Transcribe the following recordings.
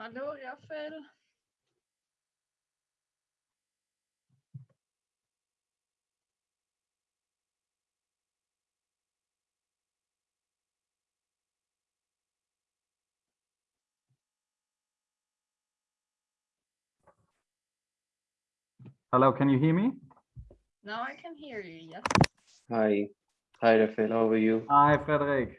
Hallo, Raphael. Hello, can you hear me? Now I can hear you, yes. Hi. Hi, Rafael. How are you? Hi, Frederick.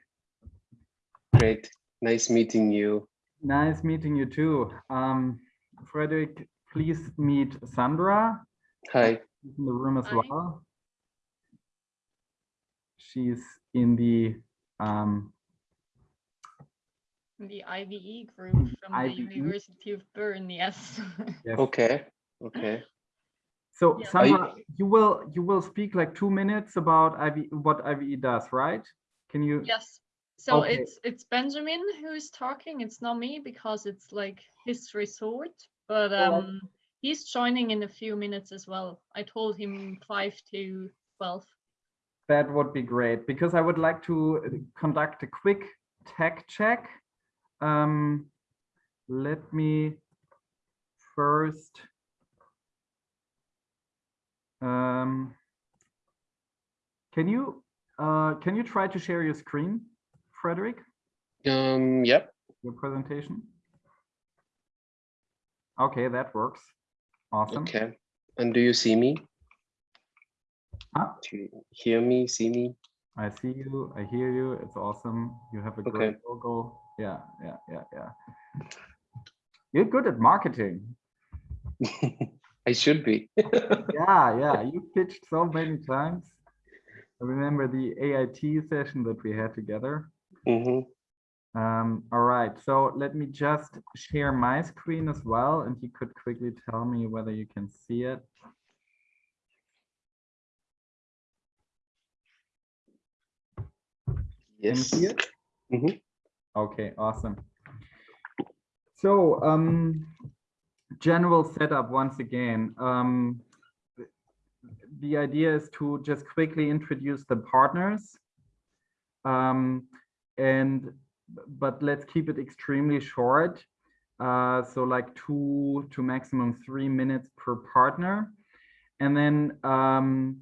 Great. Nice meeting you. Nice meeting you too. Um, Frederick, please meet Sandra. Hi. She's in the room as Hi. well. She's in the um, The IVE group from the University of Bern, yes. yes. Okay. Okay. So Yeah. Are you- Sandra, you will you will speak like two minutes about IV what IVE does, right? Can you? yes. So Okay. it's it's Benjamin who's talking. It's not me because it's like his resort, but um he's joining in a few minutes as well. I told him five to twelve. That would be great because I would like to uh, conduct a quick tech check. Um, let me first. Um, can you uh, can you try to share your screen, Frederick, Um, yep. your presentation? Okay, that works. Awesome. Okay. And do you see me? Huh? Do you hear me, see me? I see you. I hear you. It's awesome. You have a great Okay. logo. Yeah, yeah, yeah, yeah. You're good at marketing. I should be. Yeah, yeah. You pitched so many times. I remember the AIT session that we had together. Mhm. Um, all right, so let me just share my screen as well, and you could quickly tell me whether you can see it. Can you Yes. see it? Mhm. Okay, awesome. So, um, general setup once again. Um, the idea is to just quickly introduce the partners. Um, and, but let's keep it extremely short. Uh, so like two to maximum three minutes per partner. And then um,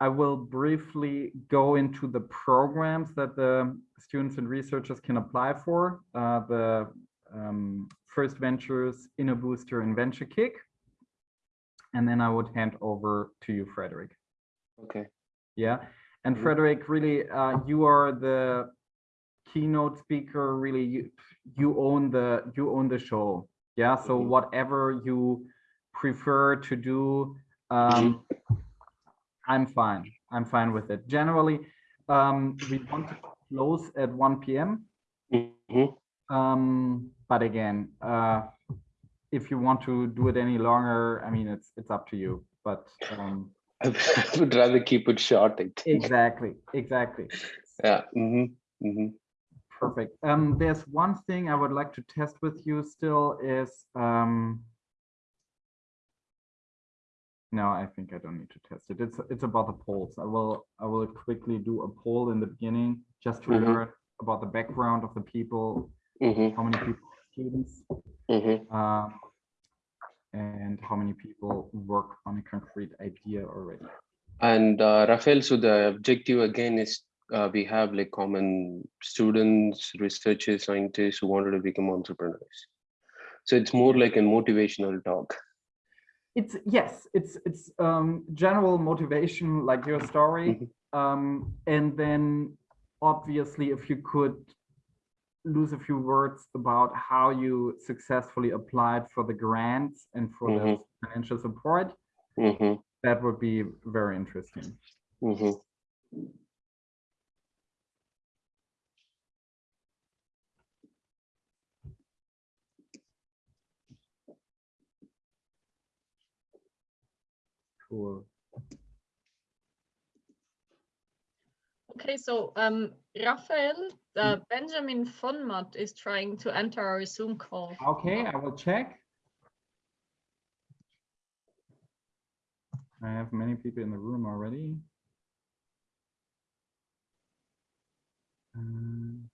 I will briefly go into the programs that the students and researchers can apply for. Uh, the um, First Ventures, InnoBooster, and Venture Kick. And then I would hand over to you, Frederick. Okay. Yeah. And Mhm. Frederick, really, uh, you are the keynote speaker. Really, you, you own the you own the show. Yeah. So Mhm. whatever you prefer to do, um, I'm fine. I'm fine with it. Generally, um, we want to close at 1 p.m. Mhm. Um, but again, uh, if you want to do it any longer, I mean, it's it's up to you. But um, I would rather keep it short, I think. exactly, exactly. Yeah. Mhm. Mhm. Perfect. Um, there's one thing I would like to test with you still is um, no, I think I don't need to test it. It's it's about the polls. I will I will quickly do a poll in the beginning just to Mhm. learn about the background of the people, Mhm. how many people are students, Mhm. um, and how many people work on a concrete idea already. And uh, Rafael, so the objective again is uh, we have like common students, researchers, scientists who wanted to become entrepreneurs. So it's more like a motivational talk. It's yes, it's it's um, general motivation like your story, Mhm. um, and then obviously if you could lose a few words about how you successfully applied for the grants and for the Mhm. financial support, Mhm. that would be very interesting. Cool. Okay, so um Raphael, uh, Benjamin Vonmat is trying to enter our Zoom call. Okay, I will check. I have many people in the room already. Um,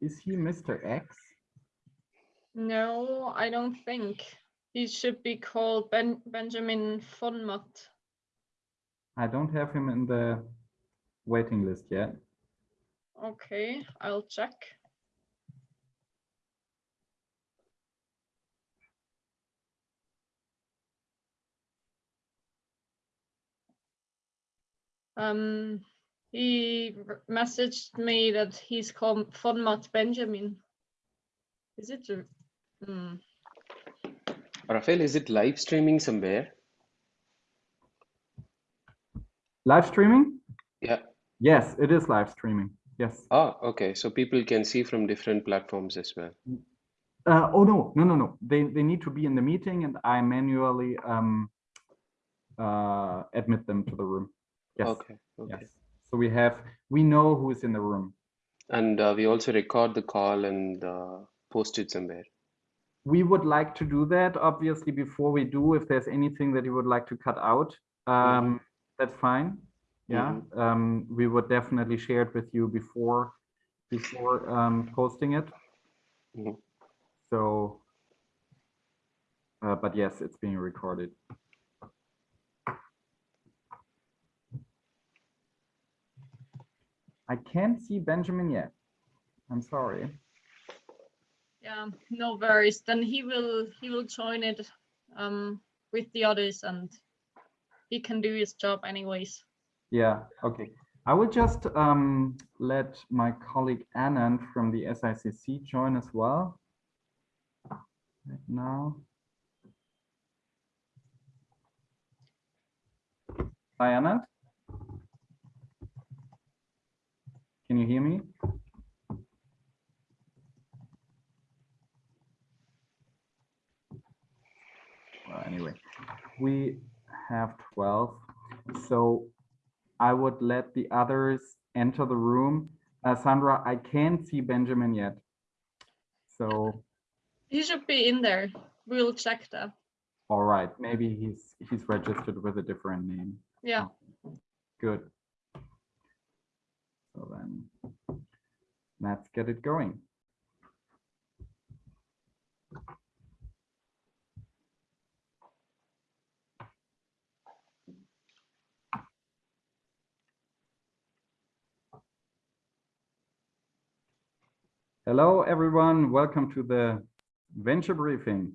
Is he Mr. X? No, I don't think. He should be called Ben Benjamin Fonmat. I don't have him in the waiting list yet. Okay, I'll check. Um, he messaged me that he's called Fonmat Benjamin. Is it? a- Hmm. Rafael, is it live streaming somewhere? Live streaming? Yeah. Yes, it is live streaming. Yes. Ah, okay. So people can see from different platforms as well. Uh, oh no, no, no, no. They they need to be in the meeting, and I manually um uh admit them to the room. Yes. Okay. Okay. Yes. So we have we know who is in the room. And uh, we also record the call and uh, post it somewhere. We would like to do that, obviously, before we do, if there's anything that you would like to cut out, um, that's fine. Yeah, um, we would definitely share it with you before, before, um, posting it. Mhm. So, uh, but yes, it's being recorded. I can't see Benjamin yet. I'm sorry. Yeah, no worries. Then he will he will join it um with the others and he can do his job anyways. Yeah, okay. I will just um, let my colleague Anand from the SICC join as well. Right now. Hi, Anand. Can you hear me? Anyway, we have 12. So I would let the others enter the room. Uh, Sandra, I can't see Benjamin yet. So, He should be in there. We'll check that. all right, maybe he's he's registered with a different name. Yeah. Good. So then, let's get it going. Hello, everyone. Welcome to the venture briefing.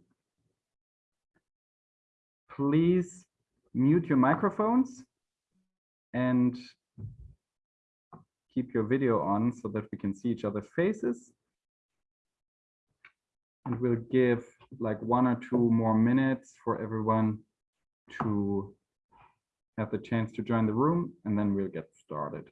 Please mute your microphones and keep your video on so that we can see each other's faces. And we'll give like one or two more minutes for everyone to have the chance to join the room and then we'll get started.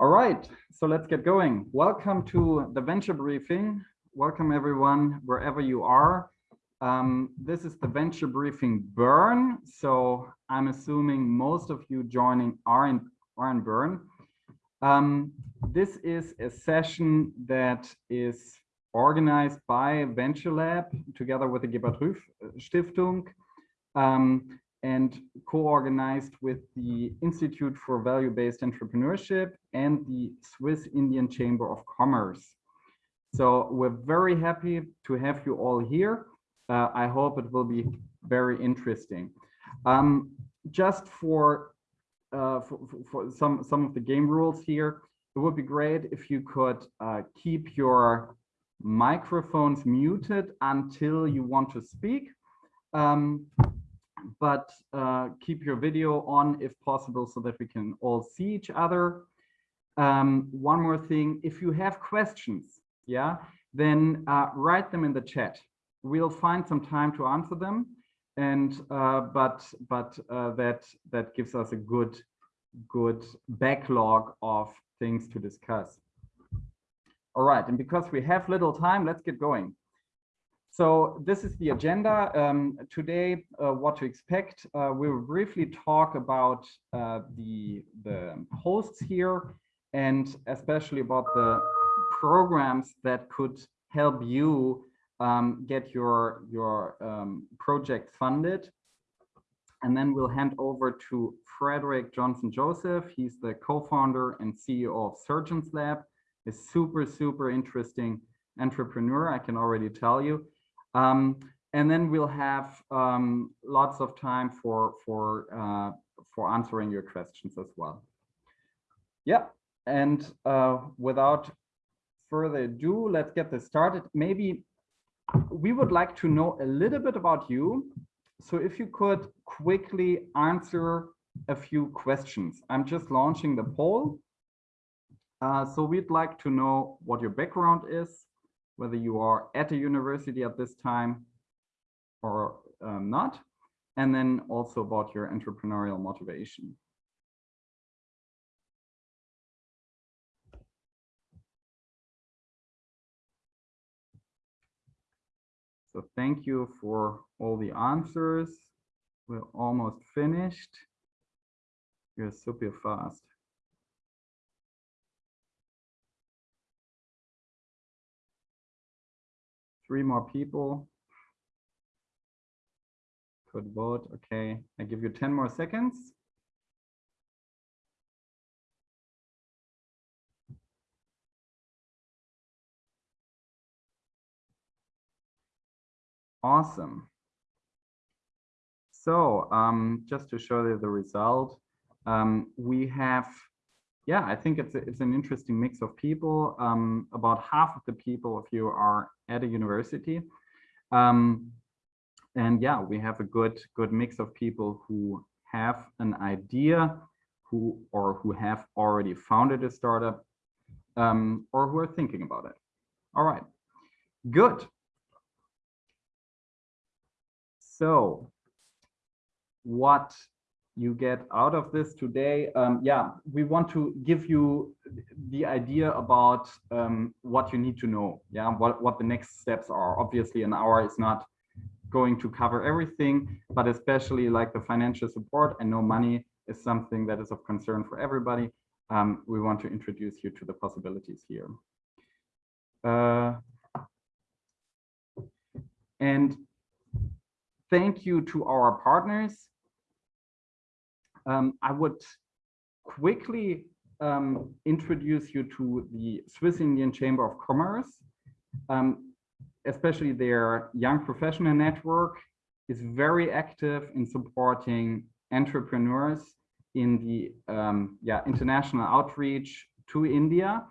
All right, so let's get going. Welcome to the venture briefing. Welcome everyone, wherever you are. Um, this is the venture briefing Bern. So I'm assuming most of you joining are in, are in Bern. Um, this is a session that is organized by Venture Lab together with the Gebert Rüf Stiftung. Um, and co-organized with the Institute for Value-Based Entrepreneurship and the Swiss Indian Chamber of Commerce. So we're very happy to have you all here. Uh, I hope it will be very interesting. Um, just for, uh, for, for some, some of the game rules here, it would be great if you could uh, keep your microphones muted until you want to speak. Um, but uh, keep your video on if possible so that we can all see each other. Um, one more thing, if you have questions, yeah, then uh, write them in the chat. We'll find some time to answer them, and uh, but but uh, that that gives us a good good backlog of things to discuss. All right, and because we have little time, let's get going. So this is the agenda. Um, today, uh, what to expect. Uh, we will briefly talk about uh, the, the hosts here and especially about the programs that could help you um, get your, your um, project funded. And then we'll hand over to Frederick Johnson Joseph. He's the co-founder and CEO of Surgeons Lab. A super, super interesting entrepreneur, I can already tell you. Um, and then we'll have um, lots of time for for uh, for answering your questions as well. Yeah, and uh, without further ado, let's get this started. Maybe we would like to know a little bit about you. So if you could quickly answer a few questions. I'm just launching the poll. Uh, so we'd like to know what your background is, whether you are at a university at this time or um, not, and then also about your entrepreneurial motivation. So thank you for all the answers. We're almost finished. You're super fast. Three more people could vote. Okay, I give you 10 more seconds. Awesome. So um, just to show you the result, um, we have yeah, I think it's a, it's an interesting mix of people. Um, about half of the people of you are at a university. Um, and yeah, we have a good good mix of people who have an idea who or who have already founded a startup um, or who are thinking about it. All right, good. So what you get out of this today. Um, yeah, we want to give you the idea about um, what you need to know. Yeah, what, what the next steps are. Obviously, an hour is not going to cover everything, but especially like the financial support and no money is something that is of concern for everybody. Um, we want to introduce you to the possibilities here. Uh, and thank you to our partners um, I would quickly um, introduce you to the Swiss Indian Chamber of Commerce, um, especially their young professional network is very active in supporting entrepreneurs in the um, yeah international outreach to India,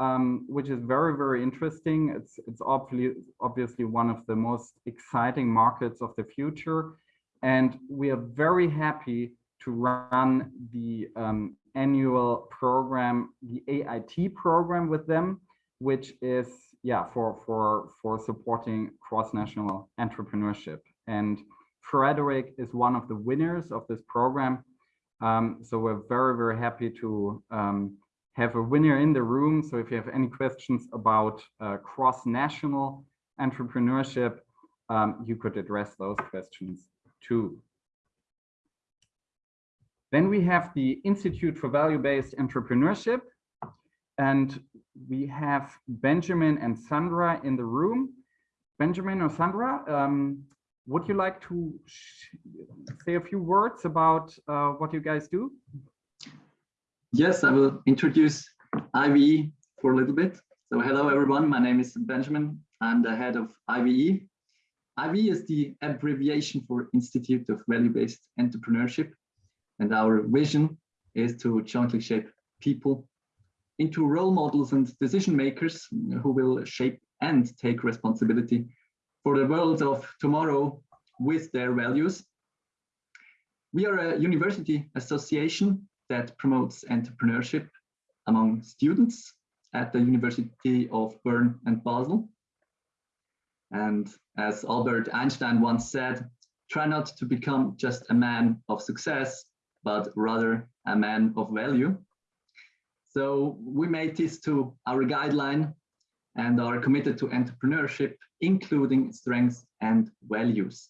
um, which is very very interesting. It's it's obviously obviously one of the most exciting markets of the future, and we are very happy to run the um, annual program, the AIT program with them, which is yeah for for for supporting cross-national entrepreneurship. And Frederick is one of the winners of this program. Um, so we're very very happy to um, have a winner in the room. So if you have any questions about uh, cross-national entrepreneurship, um, you could address those questions too. Then we have the Institute for Value-Based Entrepreneurship. And we have Benjamin and Sandra in the room. Benjamin or Sandra, um, would you like to say a few words about uh, what you guys do? Yes, I will introduce IVE for a little bit. So hello, everyone. My name is Benjamin. I'm the head of IVE. IVE is the abbreviation for Institute of Value-Based Entrepreneurship. And our vision is to jointly shape people into role models and decision makers who will shape and take responsibility for the world of tomorrow with their values. We are a university association that promotes entrepreneurship among students at the University of Bern and Basel. And as Albert Einstein once said, try not to become just a man of success, but rather a man of value. So we made this to our guideline and are committed to entrepreneurship, including strengths and values.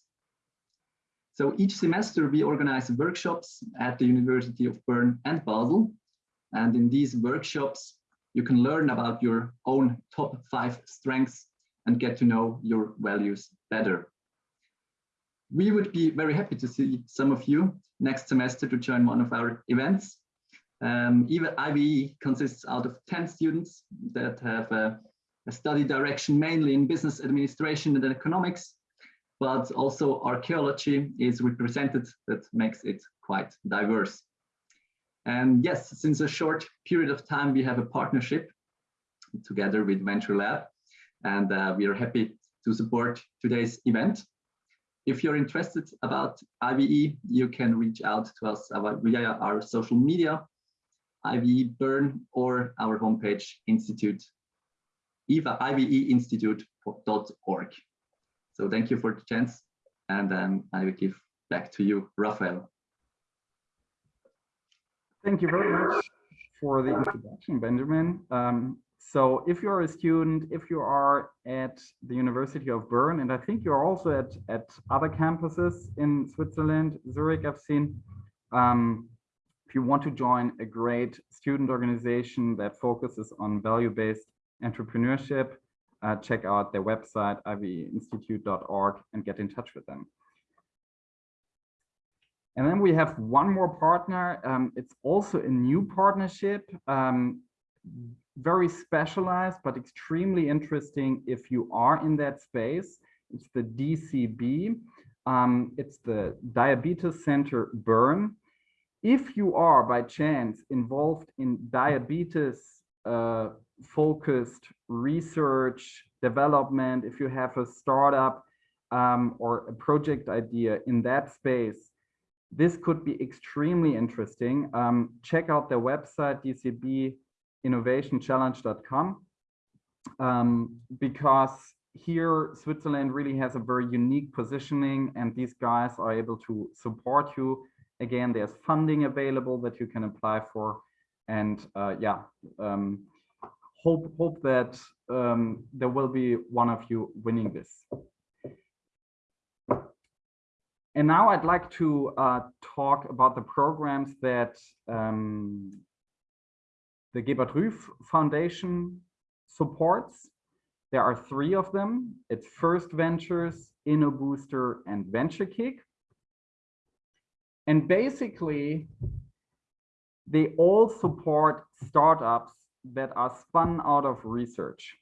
So each semester we organize workshops at the University of Bern and Basel. And in these workshops, you can learn about your own top five strengths and get to know your values better. We would be very happy to see some of you next semester to join one of our events. Um, IVE consists out of 10 students that have a, a study direction mainly in business administration and economics, but also archaeology is represented that makes it quite diverse. And yes, since a short period of time, we have a partnership together with Venture Lab, and uh, we are happy to support today's event. If you're interested about IVE, you can reach out to us via our social media, IVE Bern, or our homepage, Institute, iveinstitute.org. So thank you for the chance, and um, I will give back to you, Raphael. Thank you very much for the introduction, Benjamin. Um, so if you're a student, if you are at the University of Bern, and I think you're also at, at other campuses in Switzerland, Zurich, I've seen, um, if you want to join a great student organization that focuses on value-based entrepreneurship, uh, check out their website, iveinstitute.org, and get in touch with them. And then we have one more partner. Um, it's also a new partnership. Um, very specialized, but extremely interesting if you are in that space. It's the DCB. Um, it's the Diabetes Center Bern. If you are by chance involved in diabetes uh, focused research development, if you have a startup um, or a project idea in that space, this could be extremely interesting. Um, check out their website, DCB innovationchallenge.com um, because here Switzerland really has a very unique positioning and these guys are able to support you. Again, there's funding available that you can apply for. And uh, yeah, um, hope, hope that um, there will be one of you winning this. And now I'd like to uh, talk about the programs that um, the Gebert Rüf Foundation supports. There are three of them. It's First Ventures, InnoBooster, and VentureKick. And basically, they all support startups that are spun out of research.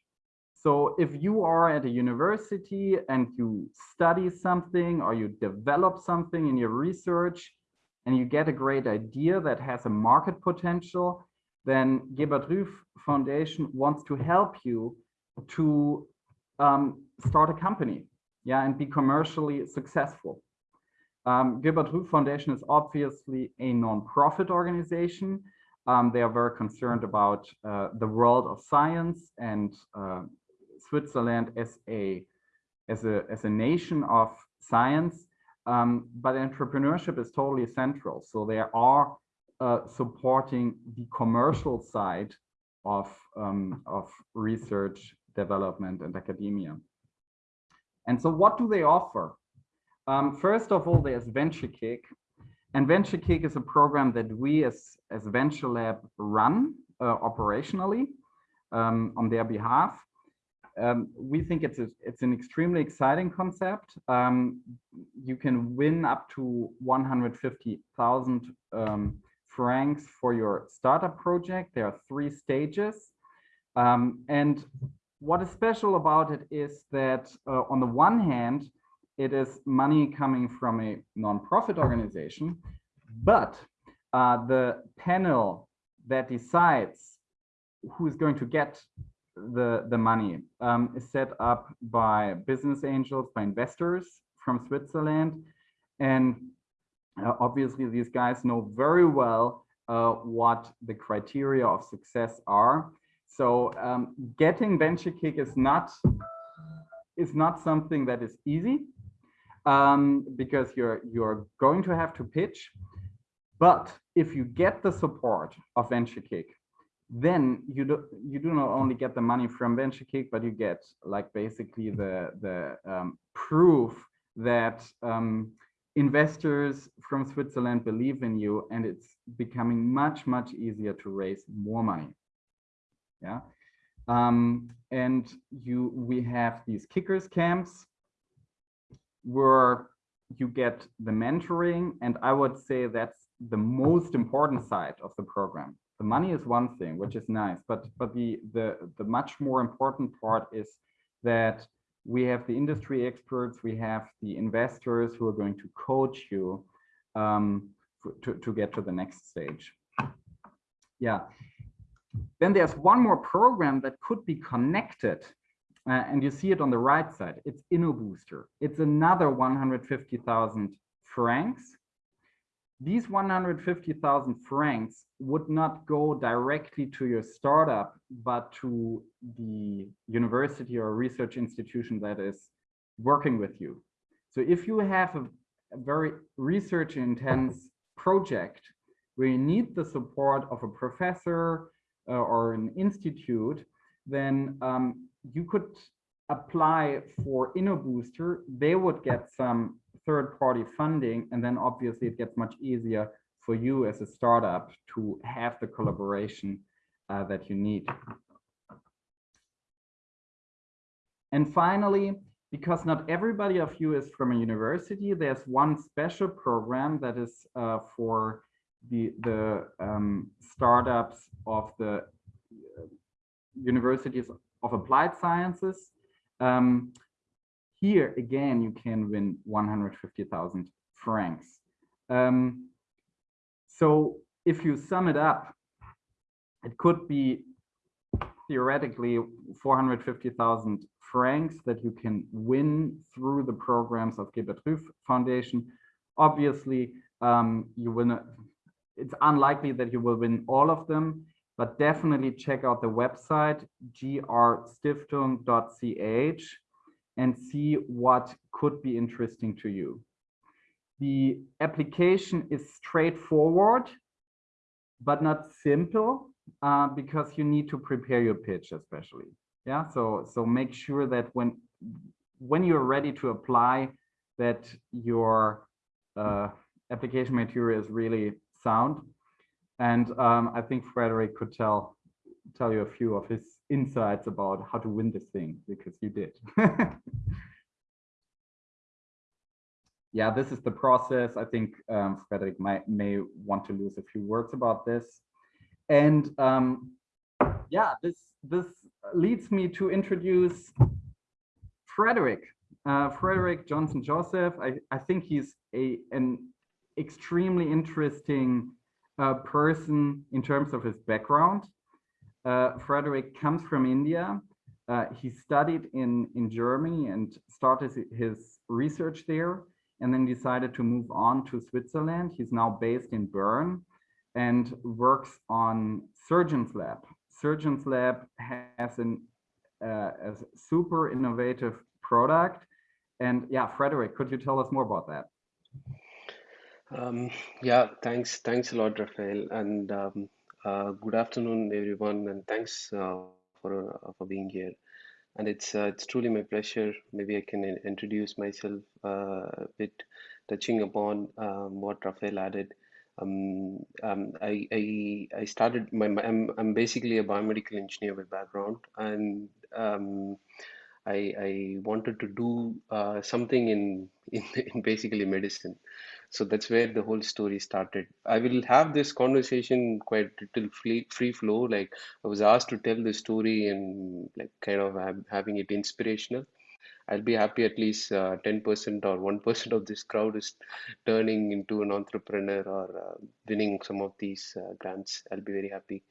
So if you are at a university and you study something or you develop something in your research and you get a great idea that has a market potential, then Gebert Rüf Foundation wants to help you to um, start a company, yeah, and be commercially successful. Um, Gebert Rüf Foundation is obviously a non-profit organization. Um, they are very concerned about uh, the world of science and uh, Switzerland as a as a as a nation of science. Um, but entrepreneurship is totally central. So there are uh, supporting the commercial side of, um, of research, development, and academia. And so what do they offer? Um, first of all, there's VentureKick. And VentureKick is a program that we as, as Venture Lab run uh, operationally um, on their behalf. Um, we think it's a, it's an extremely exciting concept. Um, you can win up to 150,000 um, francs for your startup project. There are three stages. Um, and what is special about it is that uh, on the one hand, it is money coming from a nonprofit organization, but uh, the panel that decides who's going to get the, the money um, is set up by business angels, by investors from Switzerland. And Uh, obviously, these guys know very well uh, what the criteria of success are. So um, getting venture kick is not is not something that is easy um, because you're you're going to have to pitch. But if you get the support of venture kick, then you do you do not only get the money from venture kick, but you get like basically the the um, proof that um, investors from Switzerland believe in you and it's becoming much, much easier to raise more money. Yeah. Um, and you, we have these kickers camps where you get the mentoring. And I would say that's the most important side of the program. The money is one thing, which is nice, but, but the, the, the much more important part is that we have the industry experts, we have the investors who are going to coach you um, to, to get to the next stage. Yeah. Then there's one more program that could be connected uh, and you see it on the right side. It's InnoBooster. It's another 150,000 francs these 150,000 francs would not go directly to your startup, but to the university or research institution that is working with you. So if you have a, a very research intense project where you need the support of a professor uh, or an institute, then um, you could apply for InnoBooster. They would get some third party funding. And then obviously it gets much easier for you as a startup to have the collaboration uh, that you need. And finally, because not everybody of you is from a university, there's one special program that is uh, for the, the um, startups of the uh, universities of applied sciences. Um, here again, you can win 150,000 francs. Um, so if you sum it up, it could be theoretically 450,000 francs that you can win through the programs of Gebert Rüf Foundation. Obviously, um, you will it's unlikely that you will win all of them, but definitely check out the website grstiftung.ch and see what could be interesting to you. The application is straightforward, but not simple uh, because you need to prepare your pitch especially. Yeah, so so make sure that when when you're ready to apply that your uh, application material is really sound. And um, I think Frederick could tell tell you a few of his insights about how to win this thing because you did. yeah, this is the process. I think um, Frederick might may want to lose a few words about this. And um, yeah, this this leads me to introduce Frederick. Uh, Frederick Johnson Joseph. I, I think he's a an extremely interesting uh, person in terms of his background. Uh, Frederick comes from India. Uh, he studied in, in Germany and started his research there and then decided to move on to Switzerland. He's now based in Bern and works on Surgeons Lab. Surgeons Lab has an, uh, a super innovative product. And yeah, Frederick, could you tell us more about that? Um, yeah, thanks. Thanks a lot, Rafael. And um, uh, good afternoon, everyone, and thanks uh, for uh, for being here. And it's uh, it's truly my pleasure. Maybe I can introduce myself uh, a bit, touching upon um, what Rafael added. Um, um, I, I I started my, my I'm I'm basically a biomedical engineer by background, and um, I I wanted to do something in, in in basically medicine so that's where the whole story started. I will have this conversation quite little free, free flow. Like i was asked to tell the story and like kind of having it inspirational. I'll be happy at least uh, 10% or 1% of this crowd is turning into an entrepreneur or uh, winning some of these uh, grants. I'll be very happy.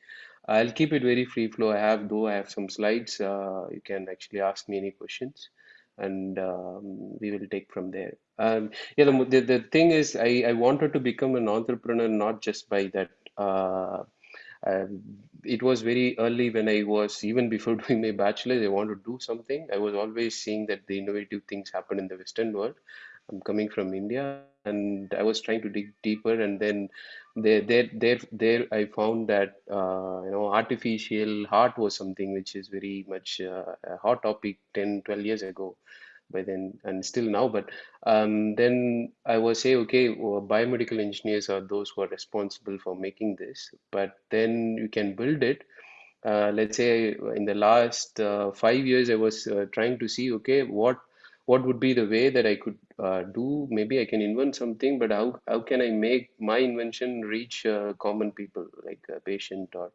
I'll keep it very free flow. I have though i have some slides uh, you can actually ask me any questions and um, we will take from there. Um, yeah, the, the, the thing is, I, I wanted to become an entrepreneur not just by that. Uh, um, it was very early when I was even before doing my bachelor's. I wanted to do something. I was always seeing that the innovative things happen in the Western world. I'm coming from India, and I was trying to dig deeper. And then there, there, there, there, I found that uh, you know artificial heart was something which is very much uh, a hot topic 10, 12 years ago by then and still now but um, then i was say okay well, biomedical engineers are those who are responsible for making this but then you can build it uh, let's say in the last uh, five years i was uh, trying to see okay what what would be the way that i could uh, do? Maybe i can invent something but how, how can i make my invention reach uh, common people like a patient or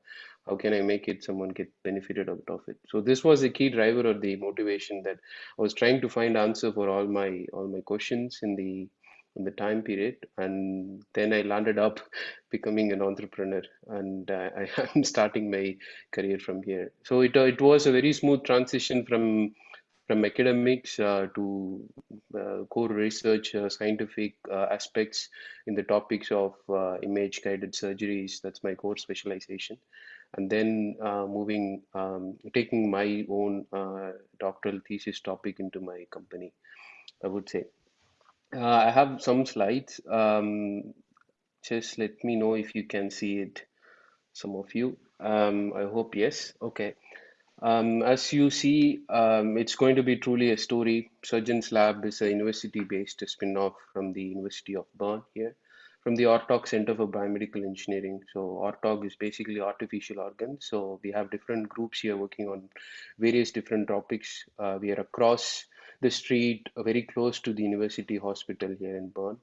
how can i make it someone get benefited out of it? So this was the key driver or the motivation that i was trying to find answer for all my all my questions in the in the time period. And then i landed up becoming an entrepreneur and uh, i am starting my career from here. So it, it was a very smooth transition from from academics uh, to uh, core research, uh, scientific uh, aspects in the topics of uh, image guided surgeries. That's my core specialization and then uh, moving, um, taking my own doctoral thesis topic into my company, I would say. I have some slides. Um, just let me know if you can see it, some of you. Um, I hope yes. Okay. Um, as you see, um, it's going to be truly a story. Surgeons Lab is a university-based spin-off from the University of Bern here from the ARTORG Center for Biomedical Engineering. So ARTORG is basically artificial organs. So we have different groups here working on various different topics. Uh, we are across the street, uh, very close to the University Hospital here in Bern.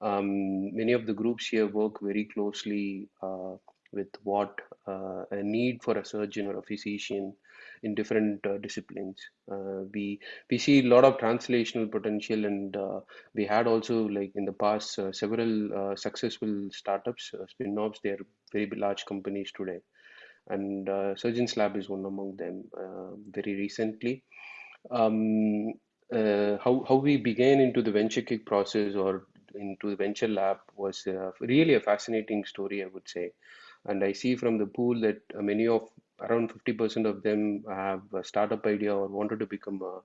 Um, many of the groups here work very closely uh, with what uh, a need for a surgeon or a physician in different uh, disciplines. Uh, we we see a lot of translational potential, and uh, we had also like in the past uh, several uh, successful startups, uh, spin-offs. They are very large companies today, and Surgeons Lab is one among them. very recently, um, how how we began into the venture kick process or into the venture lab was really a fascinating story, I would say and I see from the pool that many of around 50% of them have a startup idea or wanted to become a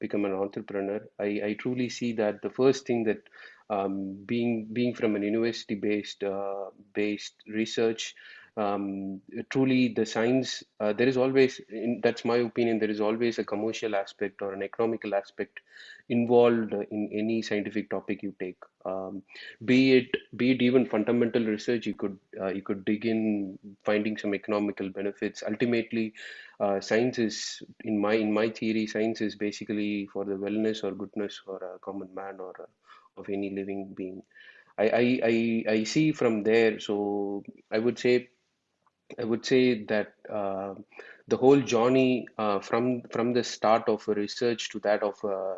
become an entrepreneur. I, I truly see that the first thing that um, being being from an university based uh, based research um, truly the science uh, there is always in, that's my opinion there is always a commercial aspect or an economical aspect involved in any scientific topic you take. Um, be it be it even fundamental research you could uh, you could dig in finding some economical benefits. Ultimately uh, science is in my in my theory science is basically for the wellness or goodness for a common man or uh, of any living being. I, I, I, I see from there so I would say I would say that uh, the whole journey uh, from from the start of research to that of uh,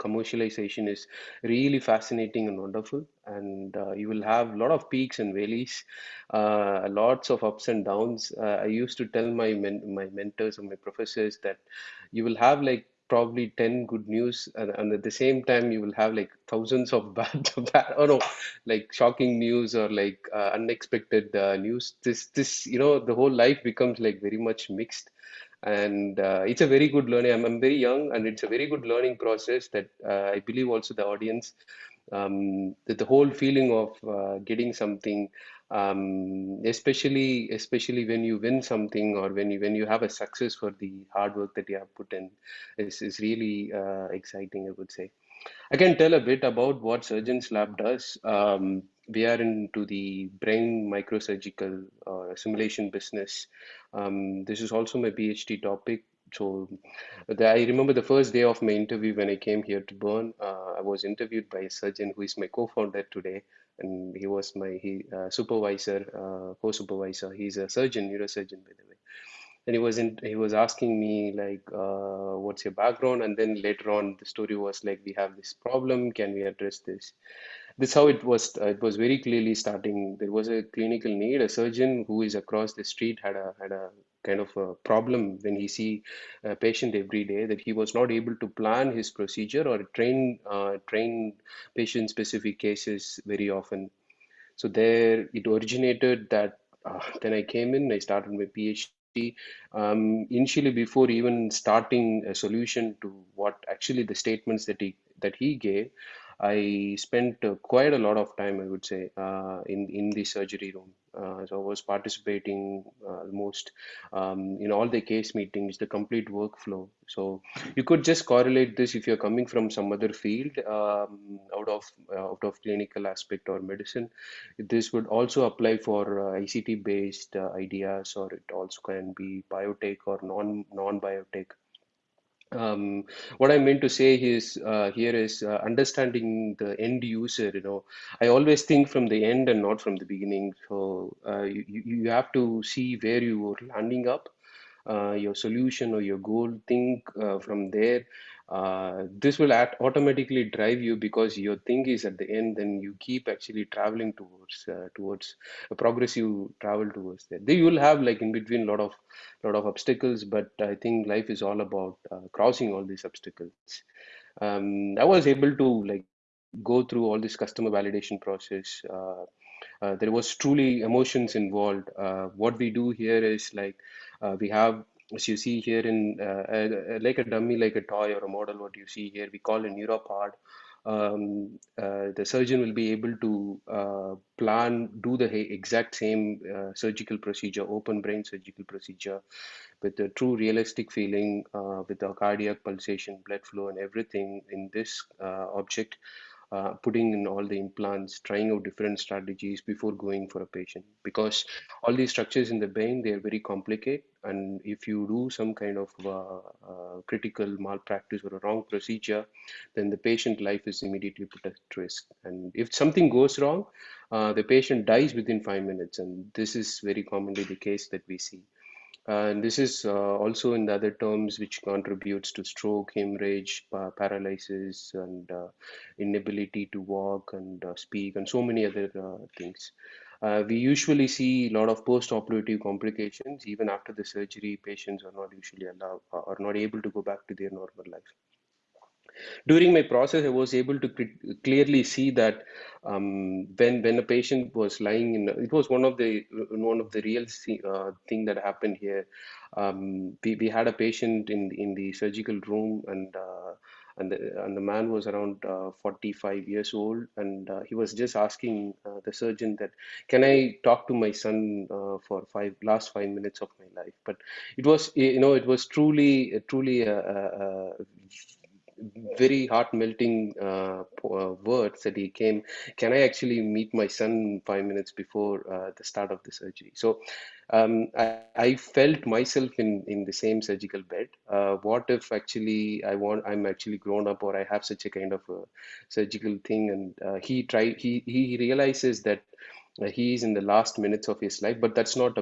commercialization is really fascinating and wonderful. And uh, you will have a lot of peaks and valleys uh, lots of ups and downs. Uh, i used to tell my men- my mentors and my professors that you will have like probably 10 good news and, and at the same time you will have like thousands of bad, bad oh no like shocking news or like uh, unexpected uh, news. This this you know the whole life becomes like very much mixed. And uh, it's a very good learning. I'm, I'm very young and it's a very good learning process that uh, i believe also the audience um, the, the whole feeling of uh, getting something um, especially especially when you win something or when you when you have a success for the hard work that you have put in is, is really uh, exciting i would say. I can tell a bit about what surgeons lab does. Um, we are into the brain microsurgical uh, simulation business. Um, this is also my phd topic so I remember the first day of my interview when I came here to Bern. Uh, I was interviewed by a surgeon who is my co-founder today, and he was my he, uh, supervisor, uh, co-supervisor. He's a surgeon, neurosurgeon, by the way. And he was in, he was asking me like, uh, "What's your background?" And then later on, the story was like, "We have this problem. Can we address this?" this how it was uh, it was very clearly starting there was a clinical need a surgeon who is across the street had a had a kind of a problem when he see a patient every day that he was not able to plan his procedure or train uh, train patient specific cases very often. So there it originated that uh, then i came in i started my phd um, initially before even starting a solution to what actually the statements that he that he gave I spent quite a lot of time, I would say, uh, in in the surgery room. Uh, so I was participating uh, almost um, in all the case meetings, the complete workflow. So you could just correlate this if you're coming from some other field um, out of out of clinical aspect or medicine. This would also apply for ICT based ideas, or it also can be biotech or non non biotech um, what I mean to say is uh, here is uh, understanding the end user. You know, I always think from the end and not from the beginning. So uh, you you have to see where you are landing up, uh, your solution or your goal. Think uh, from there uh, this will act automatically drive you because your thing is at the end then you keep actually traveling towards uh, towards a progressive travel towards that you will have like in between a lot of lot of obstacles but i think life is all about uh, crossing all these obstacles. Um, i was able to like go through all this customer validation process. Uh, uh, there was truly emotions involved. What we do here is like we have as you see here in uh, like a dummy, like a toy or a model, what you see here, we call a neuropod. Um, uh, the surgeon will be able to uh, plan, do the exact same uh, surgical procedure, open brain surgical procedure, with a true realistic feeling, uh, with the cardiac pulsation, blood flow, and everything in this uh, object uh, putting in all the implants, trying out different strategies before going for a patient. Because all these structures in the brain, they are very complicated. And if you do some kind of uh, uh, critical malpractice or a wrong procedure, then the patient life is immediately put at risk. And if something goes wrong, uh, the patient dies within five minutes. And this is very commonly the case that we see. And this is uh, also in the other terms which contributes to stroke, hemorrhage, paralysis, and uh, inability to walk and uh, speak, and so many other things. Uh, we usually see a lot of post-operative complications. Even after the surgery, patients are not usually allowed or not able to go back to their normal life during my process i was able to clearly see that um, when when a patient was lying in it was one of the one of the real uh, thing that happened here. Um, we, we had a patient in in the surgical room and uh, and the, and the man was around uh, 45 years old and uh, he was just asking uh, the surgeon that can i talk to my son uh, for five last five minutes of my life? But it was you know it was truly truly a, a, a very heart melting uh, uh, words that he came can i actually meet my son five minutes before uh, the start of the surgery? So um, I, I, felt myself in in the same surgical bed. Uh, what if actually i want i'm actually grown up or i have such a kind of a surgical thing and uh, he tried he he realizes that uh, he is in the last minutes of his life but that's not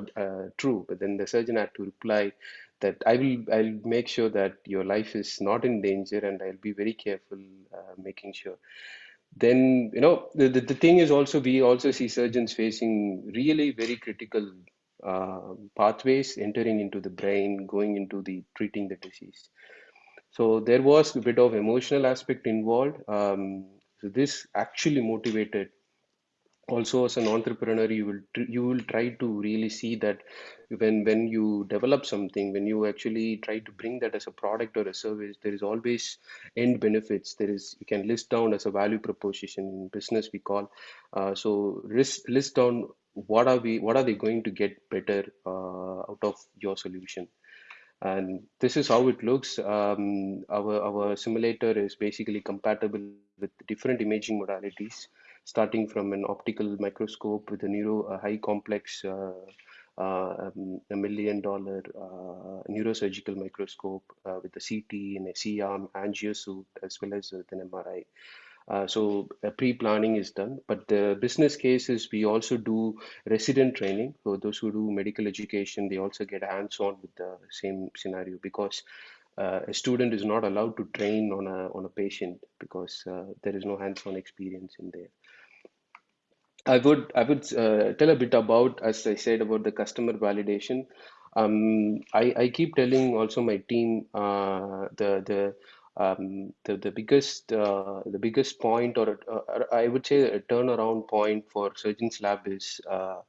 true. But then the surgeon had to reply that I will I'll make sure that your life is not in danger and I'll be very careful uh, making sure. Then you know the, the, the thing is also we also see surgeons facing really very critical uh, pathways entering into the brain going into the treating the disease. So there was a bit of emotional aspect involved. Um, so this actually motivated also as an entrepreneur you will you will try to really see that when when you develop something when you actually try to bring that as a product or a service there is always end benefits. There is you can list down as a value proposition in business we call. Uh, so list list down what are we what are they going to get better uh, out of your solution. And this is how it looks. Um, our our simulator is basically compatible with different imaging modalities starting from an optical microscope with a neuro a high complex uh, uh, um, a million dollar uh, neurosurgical microscope uh, with a CT and a C-arm angiosuit as well as with an MRI. Uh, so pre-planning is done, but the business case is we also do resident training. So those who do medical education, they also get hands-on with the same scenario because uh, a student is not allowed to train on a on a patient because uh, there is no hands-on experience in there. I would I would uh, tell a bit about, as I said, about the customer validation. Um, I, I keep telling also my team uh, the the um, the the biggest uh, the biggest point or uh, I would say a turnaround point for Surgeons Lab is uh,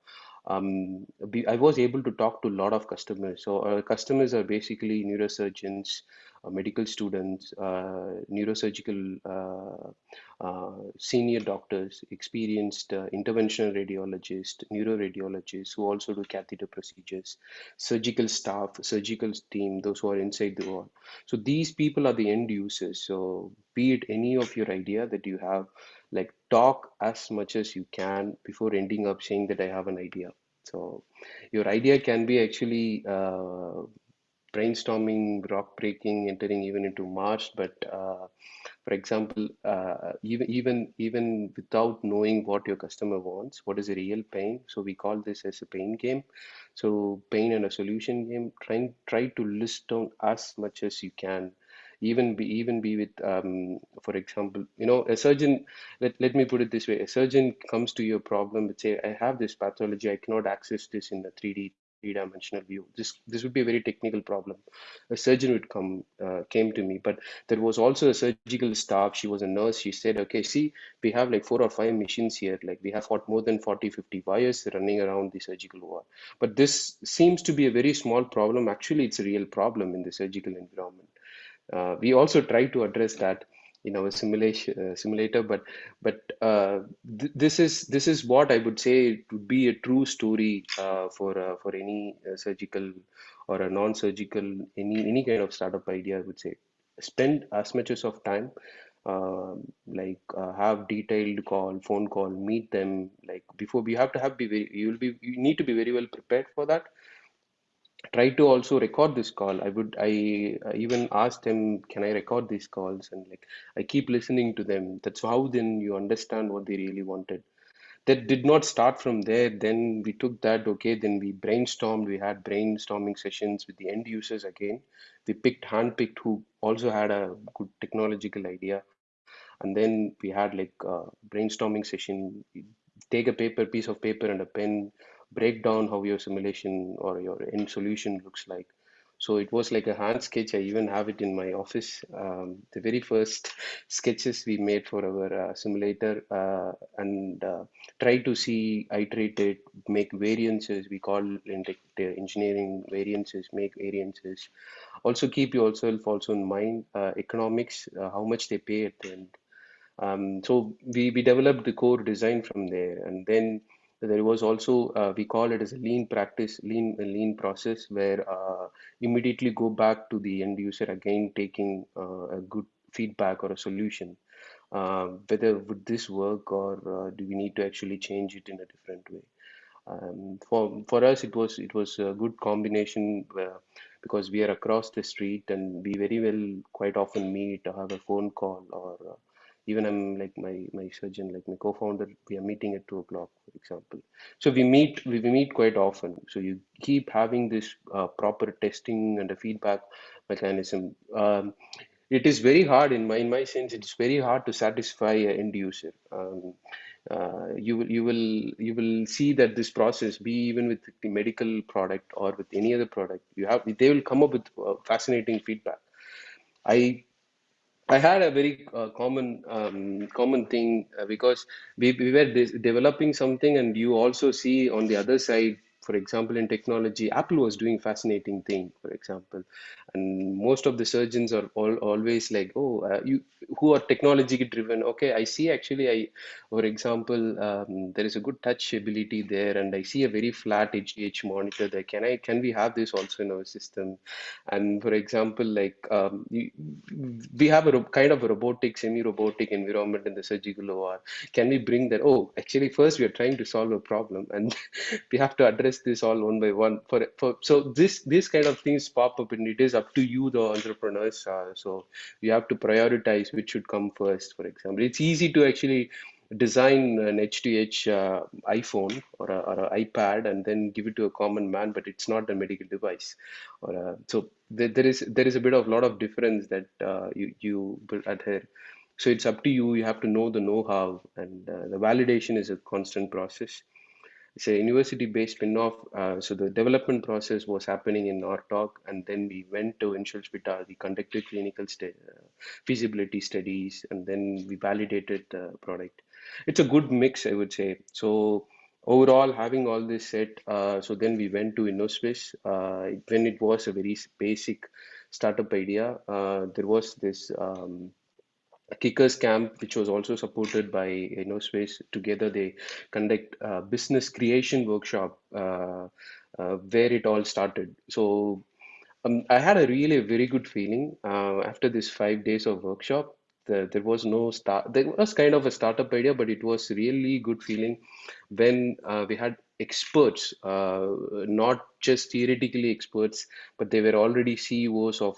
um, I was able to talk to a lot of customers. So our customers are basically neurosurgeons, uh, medical students, uh, neurosurgical uh, uh, senior doctors, experienced uh, interventional radiologists, neuroradiologists who also do catheter procedures, surgical staff, surgical team, those who are inside the ward. So these people are the end users. So be it any of your idea that you have, like talk as much as you can before ending up saying that I have an idea. So your idea can be actually uh, brainstorming, rock breaking, entering even into Mars. But uh, for example, uh, even even even without knowing what your customer wants, what is a real pain? So we call this as a pain game. So pain and a solution game. Trying try to list down as much as you can even be even be with um, for example you know a surgeon let, let me put it this way a surgeon comes to your problem and say i have this pathology i cannot access this in the 3d three-dimensional view. This this would be a very technical problem. A surgeon would come uh, came to me but there was also a surgical staff. She was a nurse. She said okay see we have like four or five machines here. Like we have more than 40 50 wires running around the surgical ward but this seems to be a very small problem. Actually it's a real problem in the surgical environment. Uh, we also try to address that in a simulation uh, simulator, but but uh, th this is this is what I would say would be a true story uh, for uh, for any uh, surgical or a non-surgical any any kind of startup idea. I would say spend as much as of time. Um, like have detailed call, phone call, meet them. Like before, we have to have be very. You will be. You need to be very well prepared for that try to also record this call. I would i, I even asked them can i record these calls? And like i keep listening to them. That's how then you understand what they really wanted. That did not start from there. Then we took that okay then we brainstormed. We had brainstorming sessions with the end users again. We picked handpicked who also had a good technological idea. And then we had like a brainstorming session. Take a paper piece of paper and a pen break down how your simulation or your end solution looks like. So it was like a hand sketch. I even have it in my office. Um, the very first sketches we made for our uh, simulator uh, and uh, try to see, iterate it, make variances. We call in the engineering variances, make variances. Also keep yourself also in mind uh, economics, uh, how much they pay at the end. Um, so we, we developed the core design from there and then there was also uh, we call it as a lean practice lean lean process where uh, immediately go back to the end user again taking uh, a good feedback or a solution. Uh, whether would this work or uh, do we need to actually change it in a different way? Um, for for us it was it was a good combination uh, because we are across the street and we very well quite often meet or have a phone call or even I'm like my my surgeon, like my co-founder, we are meeting at two o'clock, for example. So we meet we, we meet quite often. So you keep having this uh, proper testing and a feedback mechanism. Um, it is very hard in my in my sense. It's very hard to satisfy an end user. Um, uh, you will you will you will see that this process be even with the medical product or with any other product you have they will come up with uh, fascinating feedback i I had a very uh, common um, common thing uh, because we, we were developing something, and you also see on the other side for example, in technology, Apple was doing fascinating thing, for example, and most of the surgeons are all, always like, oh, uh, you who are technology driven. Okay, I see actually, I, for example, um, there is a good touch ability there, and I see a very flat HGH monitor there. Can I, can we have this also in our system? And for example, like um, you, we have a kind of a robotic, semi-robotic environment in the surgical OR. Can we bring that? Oh, actually, first we are trying to solve a problem, and we have to address this all one by one. For for so this this kind of things pop up and it is up to you the entrepreneurs uh, so you have to prioritize which should come first for example. It's easy to actually design an H2H uh, iPhone or, a, or an iPad and then give it to a common man, but it's not a medical device. Or a, so there, there is there is a bit of lot of difference that uh, you you adhere. So it's up to you. You have to know the know-how and uh, the validation is a constant process it's a university-based spin-off. Uh, so the development process was happening in ARTORG, and then we went to Inselspital. We conducted clinical uh, feasibility studies, and then we validated the product. It's a good mix, I would say. So overall, having all this set, uh, so then we went to Innosuisse. Uh, when it was a very basic startup idea, uh, there was this. Um, kickers camp which was also supported by Innosuisse together they conduct a business creation workshop uh, uh, where it all started. So um, i had a really very good feeling uh, after this five days of workshop. The, there was no start there was kind of a startup idea but it was really good feeling when uh, we had experts uh, not just theoretically experts but they were already ceos of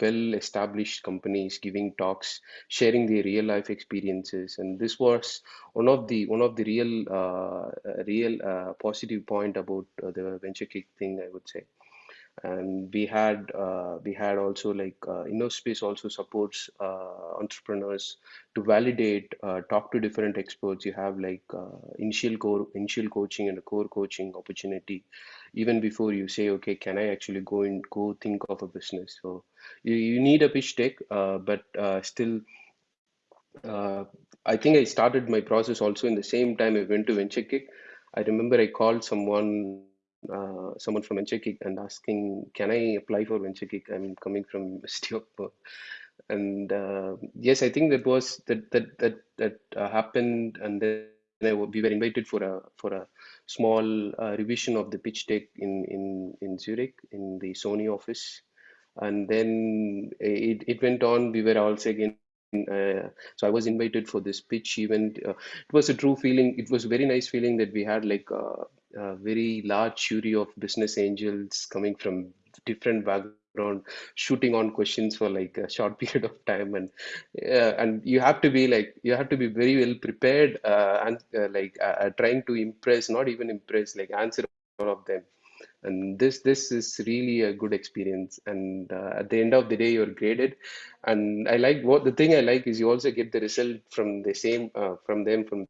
well established companies giving talks sharing their real life experiences. And this was one of the one of the real uh, real uh, positive point about uh, the venture kick thing i would say and we had uh, we had also like uh, Innosuisse also supports uh, entrepreneurs to validate uh, talk to different experts. You have like uh, initial core initial coaching and a core coaching opportunity even before you say okay can i actually go and go think of a business? So you, you need a pitch deck uh, but still i think i started my process also in the same time i went to venture kick. I remember i called someone uh, someone from VentureKick and asking, can I apply for VentureKick? I'm coming from University of Bern. And uh, yes, I think that was that that that that uh, happened, and then we were invited for a for a small uh, revision of the pitch deck in in in Zurich in the Sony office, and then it it went on. We were also again uh, so I was invited for this pitch event. Uh, it was a true feeling. It was a very nice feeling that we had like uh, a very large jury of business angels coming from different background shooting on questions for like a short period of time. And uh, and you have to be like you have to be very well prepared uh, and uh, like uh, uh, trying to impress not even impress like answer all of them. And this this is really a good experience. And uh, at the end of the day you're graded. And i like what the thing i like is you also get the result from the same from them from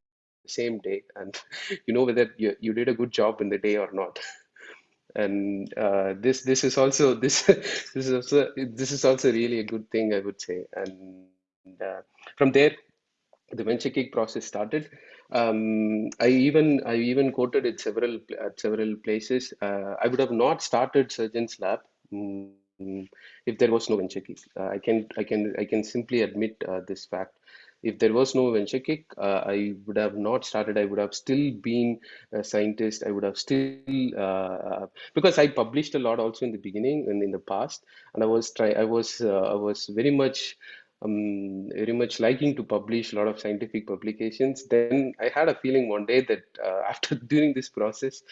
same day. And you know whether you, you did a good job in the day or not. And uh, this this is also this this is also this is also really a good thing i would say. And uh, from there the venture kick process started. Um, i even i even quoted it several at several places. Uh, i would have not started surgeon's lab mm, if there was no venture kick. Uh, i can i can i can simply admit uh, this fact if there was no venture kick uh, i would have not started. I would have still been a scientist. I would have still uh, because i published a lot also in the beginning and in the past. And i was try i was uh, i was very much um, very much liking to publish a lot of scientific publications. Then i had a feeling one day that uh, after doing this process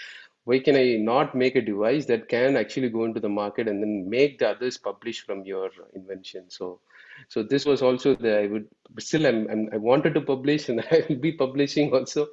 why can I not make a device that can actually go into the market and then make the others publish from your invention? So so this was also the I would still I'm, I'm i wanted to publish and I will be publishing also,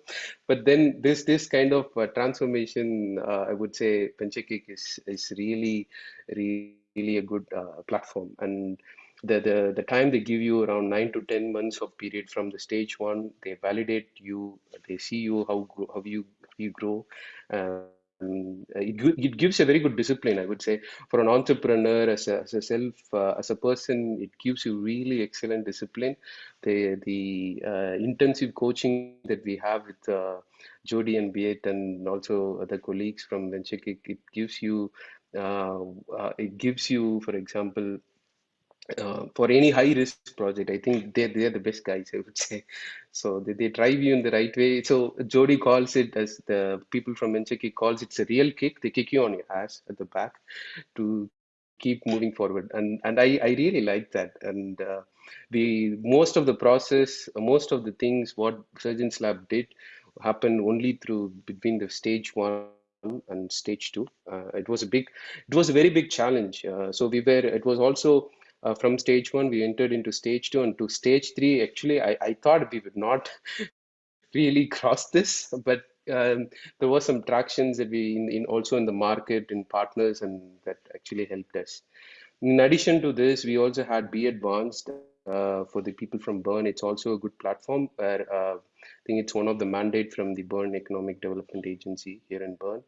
but then this this kind of uh, transformation uh, I would say VentureKick is is really really a good uh, platform and. The, the the time they give you around nine to ten months of period from the stage one they validate you they see you how how you you grow uh, um, it, it gives a very good discipline i would say. For an entrepreneur as a, as a self uh, as a person it gives you really excellent discipline. The the uh, intensive coaching that we have with uh, Jordi and Beat and also other colleagues from venturekick it gives you uh, uh, it gives you for example uh, for any high risk project i think they're, they're the best guys i would say. So they, they drive you in the right way. So Jordi calls it as the people from venturekick calls it's a real kick. They kick you on your ass at the back to keep moving forward. And and i i really like that. And uh, the most of the process most of the things what surgeons lab did happened only through between the stage one and stage two. Uh, it was a big it was a very big challenge. Uh, so we were it was also uh, from stage one, we entered into stage two and to stage three. Actually, I, I thought we would not really cross this, but um, there were some tractions that we in, in also in the market in partners and that actually helped us. In addition to this, we also had Be Advanced uh, for the people from Bern. It's also a good platform where uh, I think it's one of the mandate from the Bern Economic Development Agency here in Bern.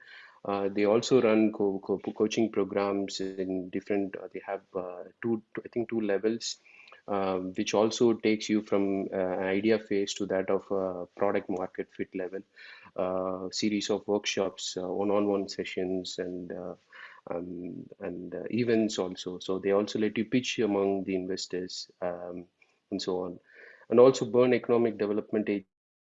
Uh, they also run co co coaching programs in different. Uh, they have uh, two, I think, two levels, um, which also takes you from uh, idea phase to that of product market fit level. series of workshops, one-on-one sessions, and um, and uh, events also. So they also let you pitch among the investors um, and so on. And also Bern Economic Development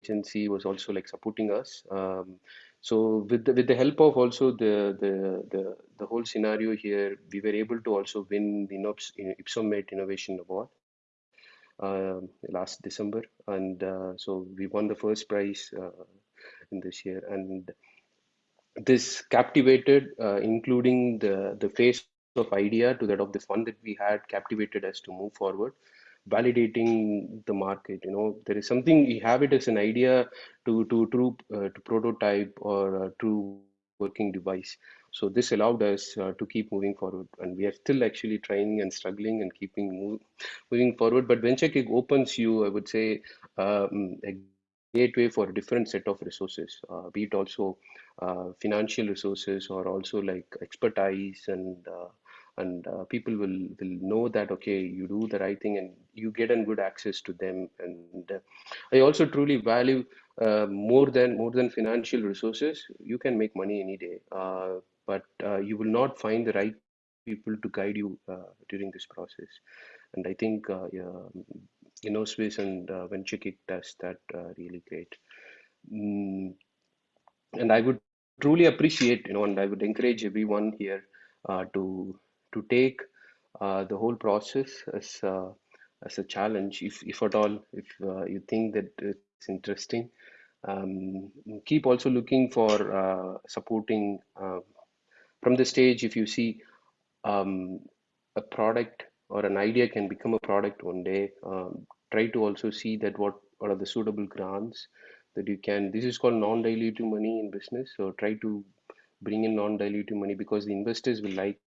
Agency was also like supporting us. Um, so with the, with the help of also the, the, the, the whole scenario here, we were able to also win the Ypsomed Innovation Award. Uh, last December, and uh, so we won the first prize uh, in this year, and this captivated, uh, including the, the phase of idea to that of the fund that we had captivated us to move forward validating the market you know. There is something you have it as an idea to to to, uh, to prototype or a true working device. So this allowed us uh, to keep moving forward. And we are still actually trying and struggling and keeping move, moving forward. But venture kick opens you i would say um, a gateway for a different set of resources uh, be it also uh, financial resources or also like expertise and uh, and uh, people will will know that okay you do the right thing and you get a good access to them. And uh, i also truly value uh, more than more than financial resources. You can make money any day uh, but you will not find the right people to guide you during this process. And i think yeah, Innosuisse and uh, VentureKick does that really great. Mm, and I would truly appreciate, you know, and I would encourage everyone here uh, to to take uh, the whole process as as a challenge, if if at all, if uh, you think that it's interesting. Um, keep also looking for uh, supporting uh, from the stage. If you see um, a product or an idea can become a product one day, um, try to also see that what what are the suitable grants that you can this is called non-dilutive money in business so try to bring in non-dilutive money because the investors will like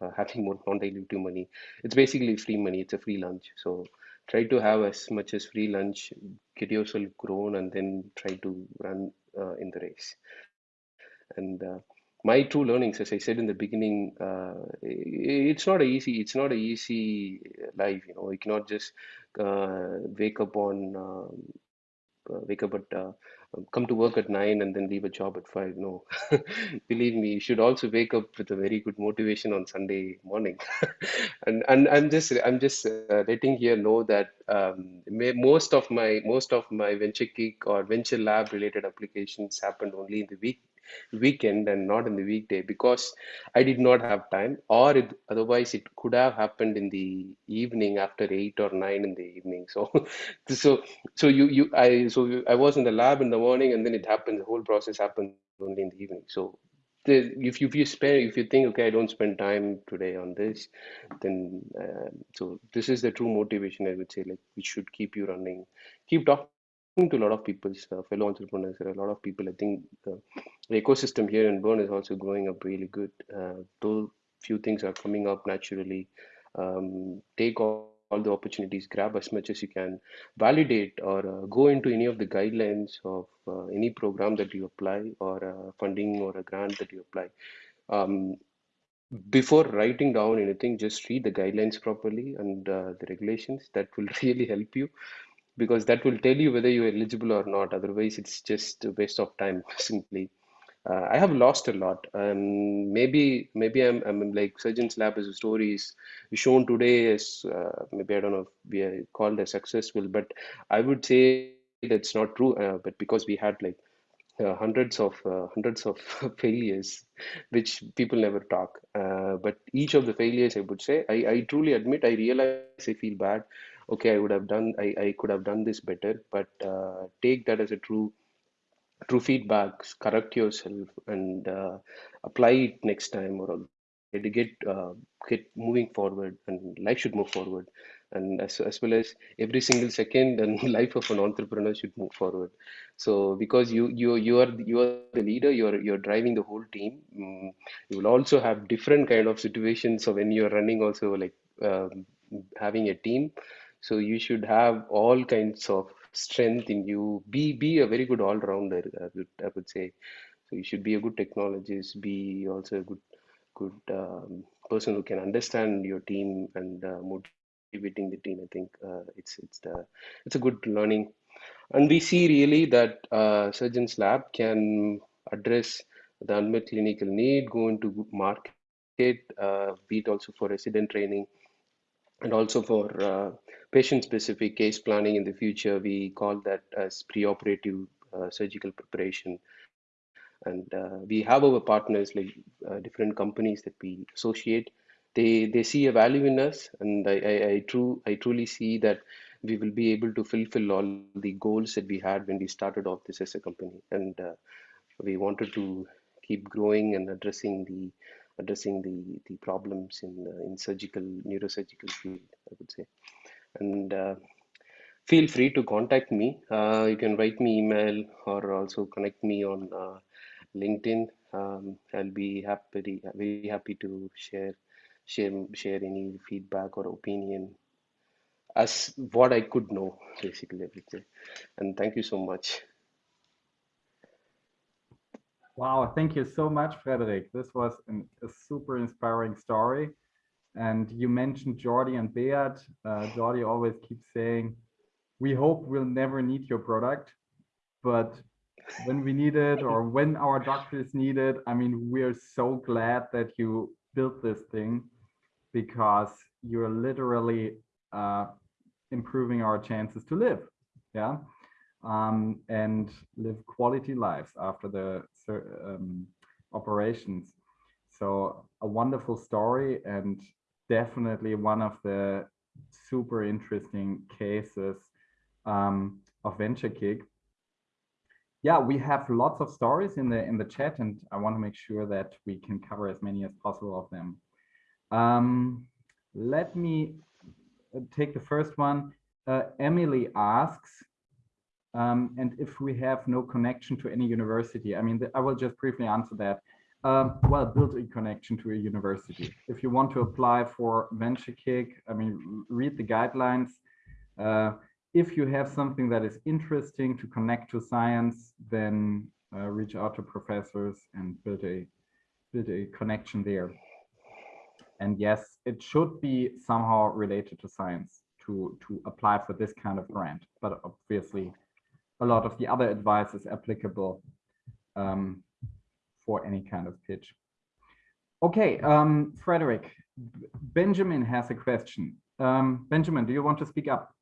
uh, having more non-dilutive money. It's basically free money. It's a free lunch. So try to have as much as free lunch get yourself grown and then try to run uh, in the race. And uh, my true learnings as i said in the beginning uh, it's not a easy it's not a easy life you know. You cannot just uh, wake up on um, wake up at come to work at nine and then leave a job at five. No, believe me, you should also wake up with a very good motivation on Sunday morning. and and I'm just I'm just uh, letting here know that um, most of my most of my venture kick or venture lab related applications happened only in the week weekend and not in the weekday because I did not have time, or it, otherwise it could have happened in the evening after eight or nine in the evening. So, so, so you, you, I, so I was in the lab in the morning, and then it happened. The whole process happened only in the evening. So, the, if you if you spend if you think okay, I don't spend time today on this, then uh, so this is the true motivation. I would say like we should keep you running, keep talking to a lot of people, uh, fellow entrepreneurs. There are a lot of people. I think the, the ecosystem here in Bern is also growing up really good. Uh, though few things are coming up naturally. Um, take all, all, the opportunities, grab as much as you can, validate or uh, go into any of the guidelines of uh, any program that you apply or funding or a grant that you apply. Um, before writing down anything, just read the guidelines properly and uh, the regulations. That will really help you because that will tell you whether you're eligible or not. Otherwise, it's just a waste of time simply. Uh, I have lost a lot. Um, maybe maybe I'm, I'm like Surgeon's Lab as a story is shown today as uh, maybe I don't know if we are called as successful, but I would say that's not true. Uh, but because we had like uh, hundreds of uh, hundreds of failures which people never talk uh, but each of the failures i would say I, I truly admit i realize i feel bad okay i would have done i, I could have done this better but uh, take that as a true true feedback correct yourself and uh, apply it next time or get uh, get moving forward and life should move forward. And as, as well as every single second and life of an entrepreneur should move forward. So because you you you are you are the leader you're you're driving the whole team um, you will also have different kind of situations. So when you're running also like um, having a team So you should have all kinds of strength in you. Be be a very good all-rounder, I would, I would say. So you should be a good technologist, be also a good good um, person who can understand your team and uh, motivating the team. I think uh, it's it's the it's a good learning, and we see really that uh, Surgeons Lab can address the unmet clinical need, go into market, uh, also for resident training, and also for uh, patient-specific case planning in the future. We call that as preoperative uh, surgical preparation and uh, we have our partners like uh, different companies that we associate they they see a value in us and I, I, I true I truly see that we will be able to fulfill all the goals that we had when we started off this as a company and uh, we wanted to keep growing and addressing the addressing the the problems in uh, in surgical neurosurgical field I would say and uh, feel free to contact me uh, you can write me email or also connect me on LinkedIn. Um, I'll be happy, very happy to share, share, share any feedback or opinion as what I could know, basically, everything. And thank you so much. Wow, thank you so much, Frederick. This was an, a super inspiring story. And you mentioned Jordi and Beat. Uh, Jordi always keeps saying, we hope we'll never need your product, but when we need it or when our doctors need it. I mean, we're so glad that you built this thing because you're literally uh, improving our chances to live. Yeah. Um, and live quality lives after the um, operations. So a wonderful story and definitely one of the super interesting cases um, of VentureKick yeah, we have lots of stories in the in the chat, and I want to make sure that we can cover as many as possible of them. Um, let me uh, take the first one. Uh, Emily asks, um, and if we have no connection to any university, I mean, I will just briefly answer that. Um, well, build a connection to a university. If you want to apply for VentureKick, I mean, read the guidelines. Uh, if you have something that is interesting to connect to science, then uh, reach out to professors and build a build a connection there. And yes, it should be somehow related to science to to apply for this kind of grant. But obviously, a lot of the other advice is applicable um, for any kind of pitch. Okay, um, Frederick, Benjamin has a question. Um, Benjamin, do you want to speak up?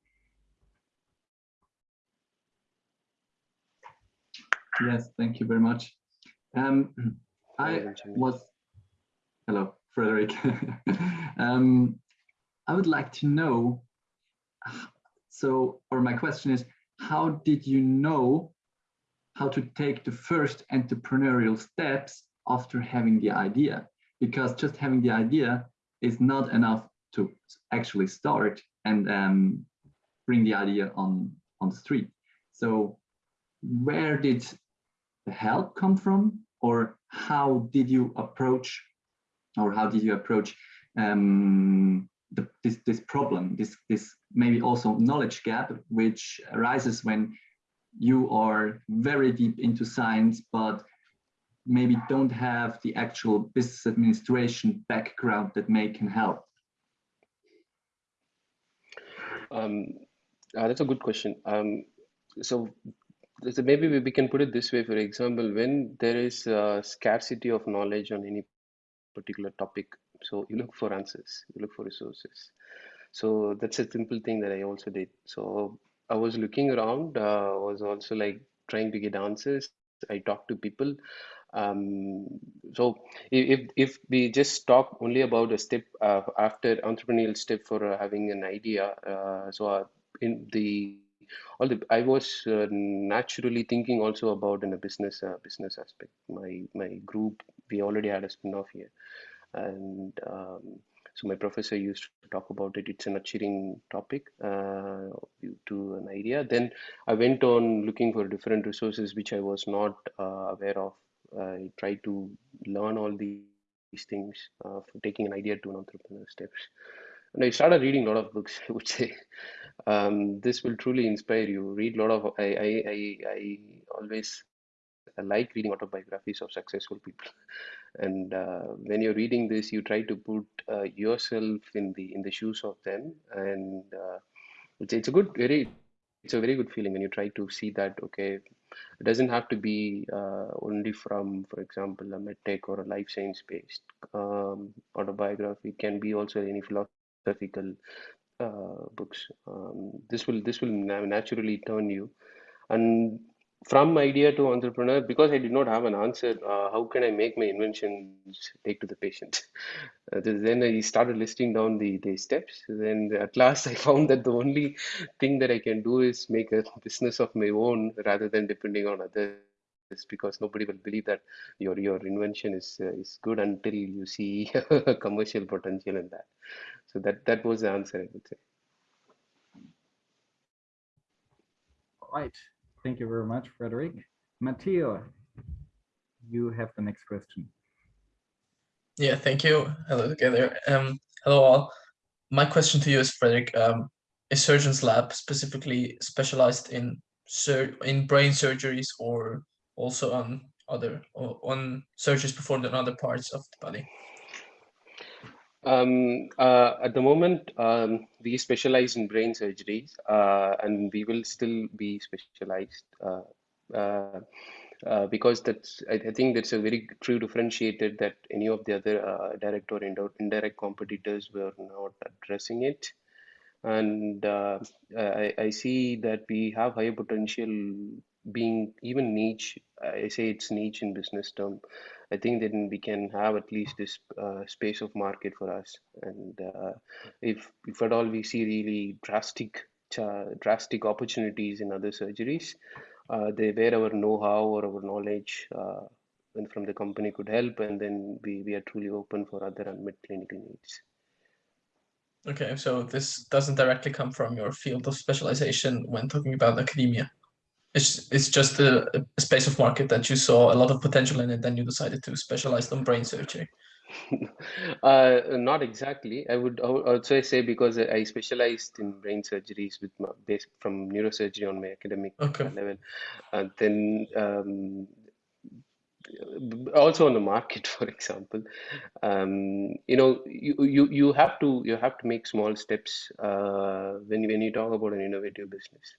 Yes, thank you very much. Um, I was, hello, Frederick. um, I would like to know, so, or my question is, how did you know how to take the first entrepreneurial steps after having the idea? Because just having the idea is not enough to actually start and um, bring the idea on, on the street. So where did the help come from or how did you approach or how did you approach um, the, this, this problem, this, this maybe also knowledge gap, which arises when you are very deep into science, but maybe don't have the actual business administration background that may can help? Um, uh, that's a good question. Um, so so maybe we can put it this way for example when there is a scarcity of knowledge on any particular topic so you look for answers. You look for resources. So that's a simple thing that i also did. So i was looking around uh, was also like trying to get answers. I talked to people. Um, so if, if we just talk only about a step uh, after entrepreneurial step for uh, having an idea uh, so uh, in the all the i was uh, naturally thinking also about in a business uh, business aspect. My my group we already had a spin-off here and um, so my professor used to talk about it it's a nurturing topic uh, to an idea then i went on looking for different resources which i was not uh, aware of i tried to learn all these things uh, for taking an idea to an entrepreneur steps and I started reading a lot of books, I would say. um, this will truly inspire you. Read a lot of, I, I, I, I always I like reading autobiographies of successful people. And uh, when you're reading this, you try to put uh, yourself in the in the shoes of them, and uh, it's it's a good very it's a very good feeling when you try to see that okay, it doesn't have to be uh, only from, for example, a medtech or a life science based um, autobiography. It can be also any philosophical uh, books. Um, this will this will naturally turn you, and from idea to entrepreneur because i did not have an answer uh, how can i make my inventions take to the patient? Uh, then i started listing down the the steps then at last i found that the only thing that i can do is make a business of my own rather than depending on others because nobody will believe that your your invention is uh, is good until you see commercial potential in that. So that that was the answer i would say. All right. Thank you very much, Frederick. Matteo, you have the next question. Yeah, thank you. Hello together. Um, hello all. My question to you is, Frederick, um, is Surgeon's Lab specifically specialized in sur in brain surgeries or also on other on surgeries performed on other parts of the body? Um, uh, at the moment, um, we specialize in brain surgeries, uh, and we will still be specialized uh, uh, uh, because that's. I, I think that's a very true differentiator that any of the other uh, direct or indirect competitors were not addressing it. And I, I see that we have higher potential being even niche. I say it's niche in business term. I think then we can have at least this uh, space of market for us. And uh, if if at all we see really drastic drastic opportunities in other surgeries, uh, they where our know-how or our knowledge uh, and from the company could help, and then we, we are truly open for other unmet clinical needs. Okay, so this doesn't directly come from your field of specialization when talking about academia. It's it's just a, a space of market that you saw a lot of potential in it, then you decided to specialize on brain surgery. uh, not exactly. I would al- also say because I specialized in brain surgeries with my base from neurosurgery on my academic Okay. level, and then um, also on the market, for example, um, you know, you, you you have to you have to make small steps uh, when when you talk about an innovative business.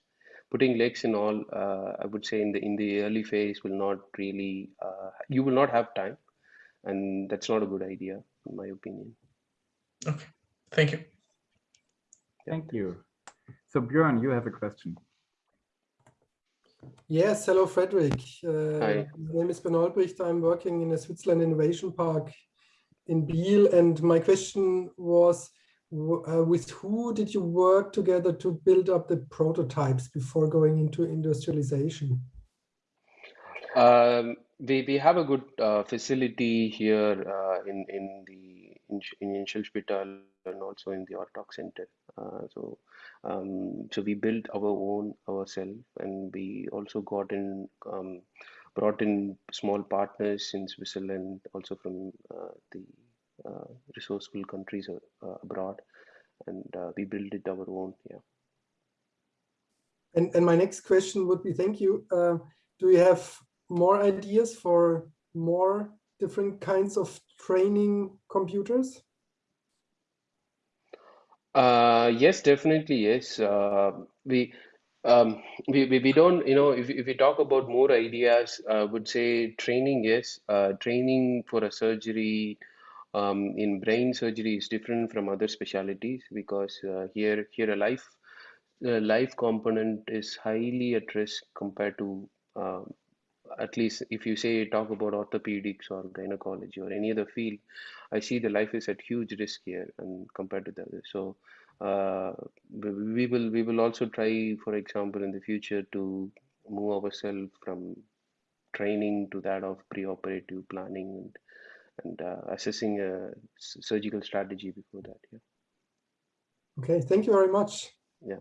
Putting legs in all, uh, I would say in the in the early phase will not really uh, you will not have time, and that's not a good idea, in my opinion. Okay. Thank you. Thank you. So Björn, you have a question. Yes, hello, Frederick. Uh, Hi. My name is Ben Albrecht. I'm working in a Switzerland Innovation Park in Biel, and my question was, w- uh, with who did you work together to build up the prototypes before going into industrialization? Um, we we have a good uh, facility here uh, in in the in, in Inselspital and also in the ARTORG Center. Uh, so um, so we built our own ourselves, and we also got in um, brought in small partners in Switzerland, also from uh, the resourceful countries uh, abroad, and uh, we build it our own. Yeah. And, and my next question would be, thank you. Uh, do you have more ideas for more different kinds of training computers? Uh, yes, definitely, yes. Uh, we, um, we, we, we don't, you know, if, if we talk about more ideas, I would say training, yes. Uh, training for a surgery um, in brain surgery is different from other specialties because uh, here, here a life, life component is highly at risk compared to, um, at least if you say talk about orthopedics or gynecology or any other field, I see the life is at huge risk here and compared to the others. So uh, we we will we will also try, for example, in the future to move ourselves from training to that of pre-operative planning and and uh, assessing a surgical strategy before that. Yeah. Okay, thank you very much. Yeah.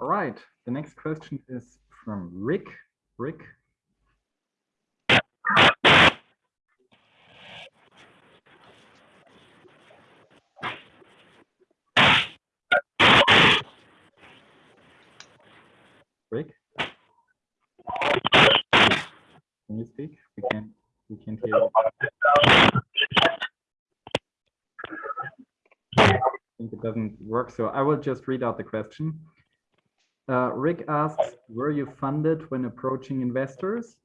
All right, the next question is from Rick. Rick. Rick? Can you speak? We can we can't hear. You. I think it doesn't work. So I will just read out the question. Uh, Rick asks, were you funded when approaching investors?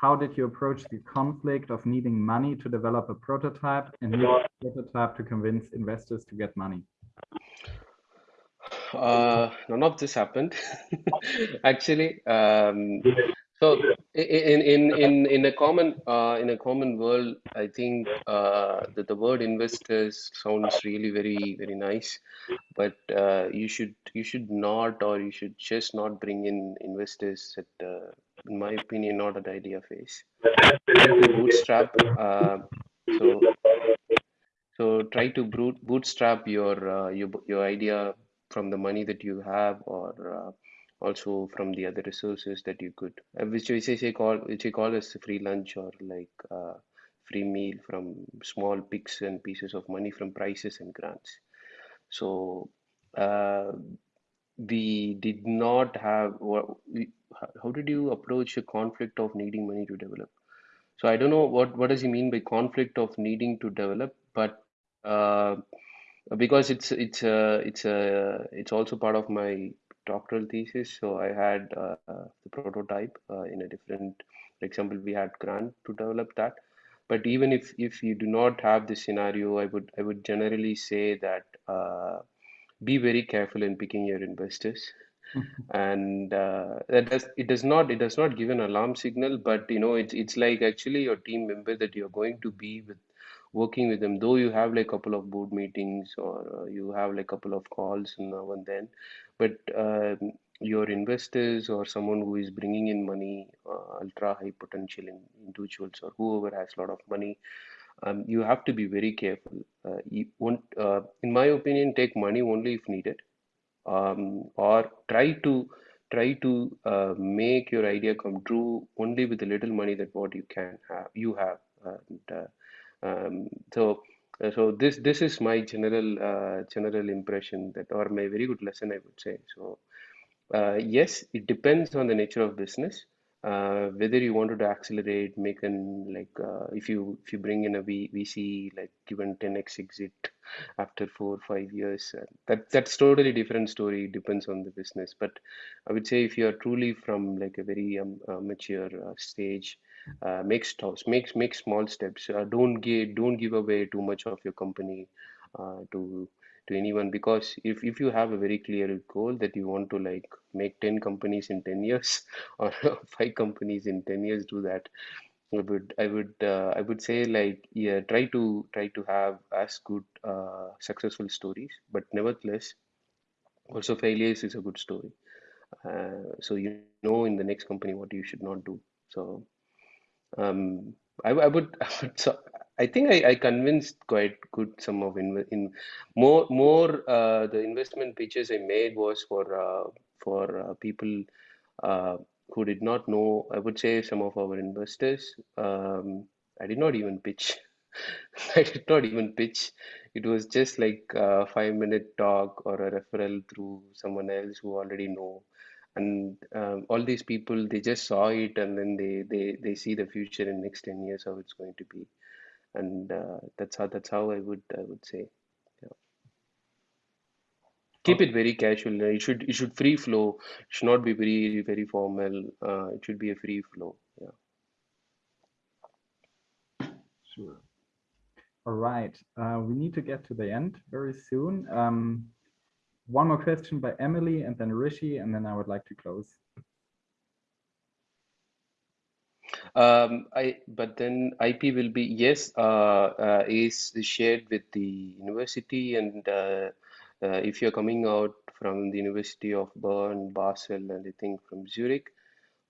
How did you approach the conflict of needing money to develop a prototype and use the prototype to convince investors to get money? Uh, none of this happened. Actually, um, so in in in in a common uh, in a common world, I think uh, that the word investors sounds really very very nice, but uh, you should you should not or you should just not bring in investors at, uh, in my opinion, not at idea phase. Bootstrap. Uh, so so try to bootstrap your uh, your your idea from the money that you have or also from the other resources that you could uh, which we say call which we call as free lunch or like uh, free meal from small picks and pieces of money from prices and grants. So uh, we did not have how did you approach a conflict of needing money to develop? So i don't know what what does he mean by conflict of needing to develop but uh, because it's it's a it's a it's also part of my doctoral thesis. So I had uh, the prototype uh, in a different, for example, we had grant to develop that. But even if, if you do not have this scenario, I would I would generally say that uh, be very careful in picking your investors. and uh, that does it does not it does not give an alarm signal but you know it's it's like actually your team member that you're going to be with working with them. Though you have like a couple of board meetings or uh, you have like a couple of calls now and then but um, your investors or someone who is bringing in money uh, ultra high potential in individuals or whoever has a lot of money um, you have to be very careful. Uh, you want uh, in my opinion take money only if needed um, or try to try to uh, make your idea come true only with the little money that what you can have you have and, uh, um, so uh, so this this is my general uh, general impression that or my very good lesson I would say. So uh, yes it depends on the nature of business uh, whether you wanted to accelerate make an like uh, if you if you bring in a v, VC like given 10x exit after four or five years that that's totally different story it depends on the business. But I would say if you are truly from like a very um, mature stage uh, make stops make make small steps. Uh, don't give don't give away too much of your company uh, to to anyone because if, if you have a very clear goal that you want to like make 10 companies in 10 years or five companies in 10 years do that. I would i would uh, i would say like yeah try to try to have as good uh, successful stories but nevertheless also failures is a good story. Uh, so you know in the next company what you should not do. So um, I, I would, I would so I think I, I convinced quite good some of in, in more more uh, the investment pitches I made was for uh, for uh, people uh, who did not know. I would say some of our investors. Um, I did not even pitch. I did not even pitch. It was just like a five minute talk or a referral through someone else who already know and um, all these people they just saw it and then they they they see the future in next 10 years how it's going to be. And uh, that's how that's how i would i would say yeah. keep it very casual. It should it should free flow. It should not be very very formal. Uh, it should be a free flow yeah. Sure. All right. Uh, we need to get to the end very soon. Um, one more question by Emily and then Rishi, and then I would like to close. Um, I but then IP will be yes uh, uh, is shared with the university and uh, uh, if you're coming out from the University of Bern, Basel, and I think from Zurich,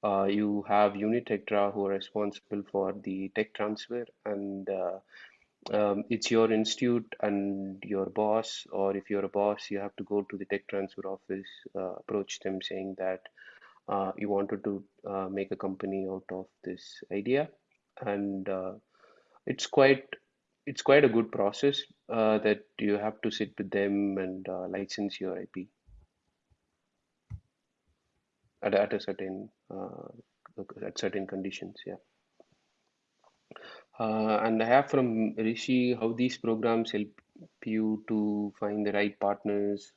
uh, you have Unitectra who are responsible for the tech transfer and uh, um, it's your institute and your boss, or if you're a boss, you have to go to the tech transfer office, uh, approach them saying that uh, you wanted to uh, make a company out of this idea, and uh, it's quite it's quite a good process uh, that you have to sit with them and uh, license your IP at, at a certain at certain conditions. Yeah. Uh, and I have from Rishi how these programs help you to find the right partners.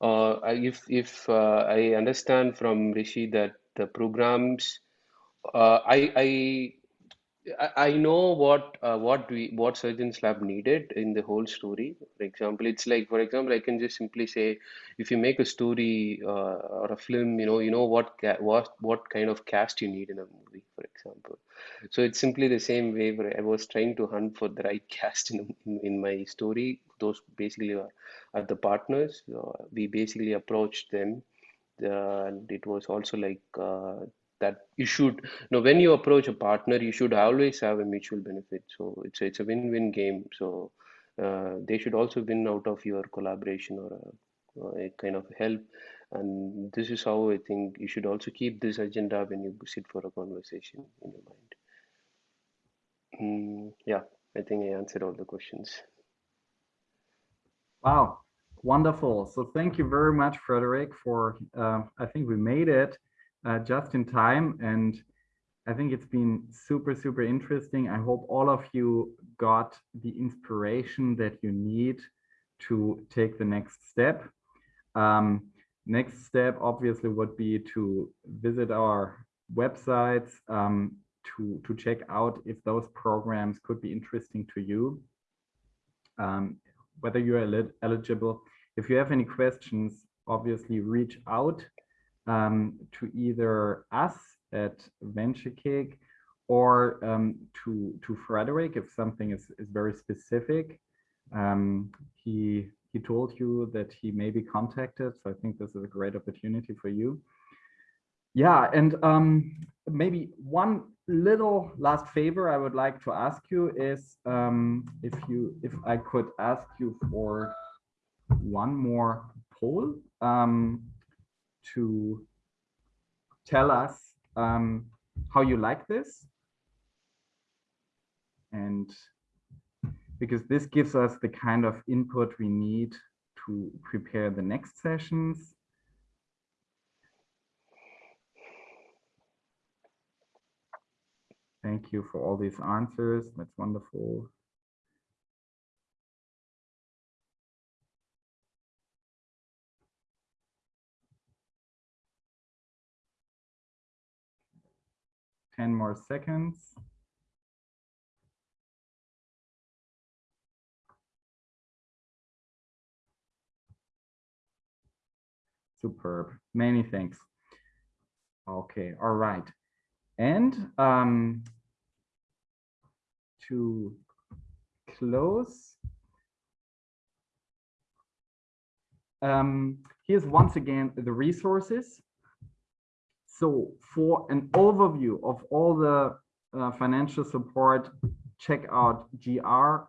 Uh, if if uh, I understand from Rishi that the programs, uh, I I I know what uh, what we what Surgeons Lab needed in the whole story. For example, it's like for example, I can just simply say, if you make a story uh, or a film, you know, you know what what what kind of cast you need in a movie, for example. So it's simply the same way where I was trying to hunt for the right cast in in, in my story. Those basically are, are the partners. Uh, we basically approached them, uh, and it was also like. Uh, that you should you know when you approach a partner you should always have a mutual benefit. So it's it's a win-win game. So uh, they should also win out of your collaboration or a, or a kind of help. And this is how i think you should also keep this agenda when you sit for a conversation in your mind. Mm, yeah i think i answered all the questions. Wow, wonderful. So thank you very much, Frederick, for, uh, I think we made it uh, just in time. And I think it's been super, super interesting. I hope all of you got the inspiration that you need to take the next step. Um, next step obviously would be to visit our websites um, to, to check out if those programs could be interesting to you. Um, whether you're eligible. If you have any questions, obviously reach out um, to either us at VentureKick or um, to to Frederick if something is, is very specific. Um, he he told you that he may be contacted, so I think this is a great opportunity for you. Yeah, and um, maybe one little last favor I would like to ask you is um, if you if I could ask you for one more poll um, to tell us um, how you like this and because this gives us the kind of input we need to prepare the next sessions Thank you for all these answers. That's wonderful. Ten more seconds. Superb. Many thanks. Okay, all right. And um, to close, um, here's once again the resources. So for an overview of all the uh, financial support, check out grstiftung.ch.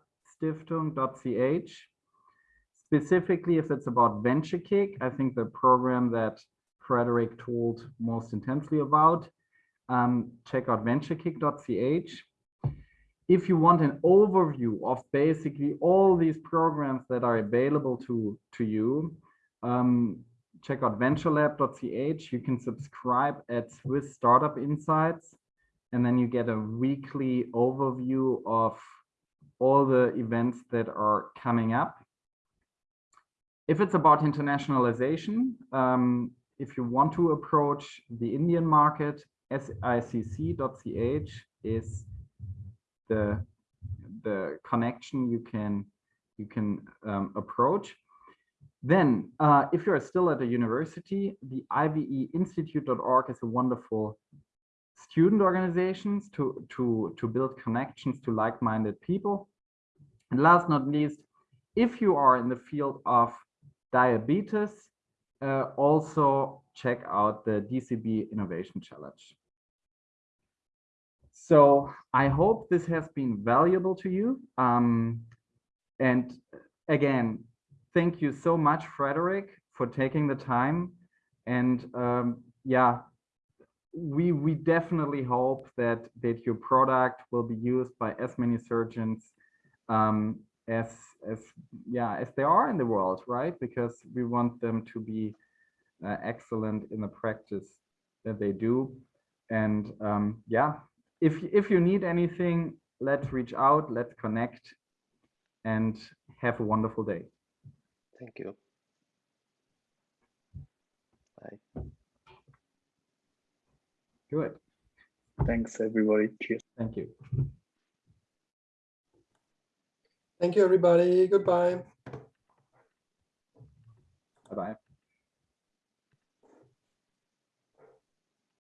Specifically, if it's about venture kick, I think the program that Frederick told most intensely about, um, check out venturekick.ch. If you want an overview of basically all these programs that are available to, to you, um, check out venturelab.ch. You can subscribe at Swiss Startup Insights, and then you get a weekly overview of all the events that are coming up. If it's about internationalization, um, if you want to approach the Indian market, sicc.ch is the the connection you can you can um, approach. Then, uh, if you're still at a university, the iveinstitute.org is a wonderful student organizations to to to build connections to like-minded people. And last not least, if you are in the field of diabetes, uh, also check out the DCB Innovation Challenge. So I hope this has been valuable to you. Um, and again, thank you so much, Frederick, for taking the time. And um, yeah, we we definitely hope that that your product will be used by as many surgeons um, as as yeah as they are in the world, right? Because we want them to be uh, excellent in the practice that they do. And um, yeah, if if you need anything, let's reach out, let's connect, and have a wonderful day. Thank you. Bye. Good. Thanks, everybody. Cheers. Thank you. Thank you, everybody. Goodbye. Bye-bye.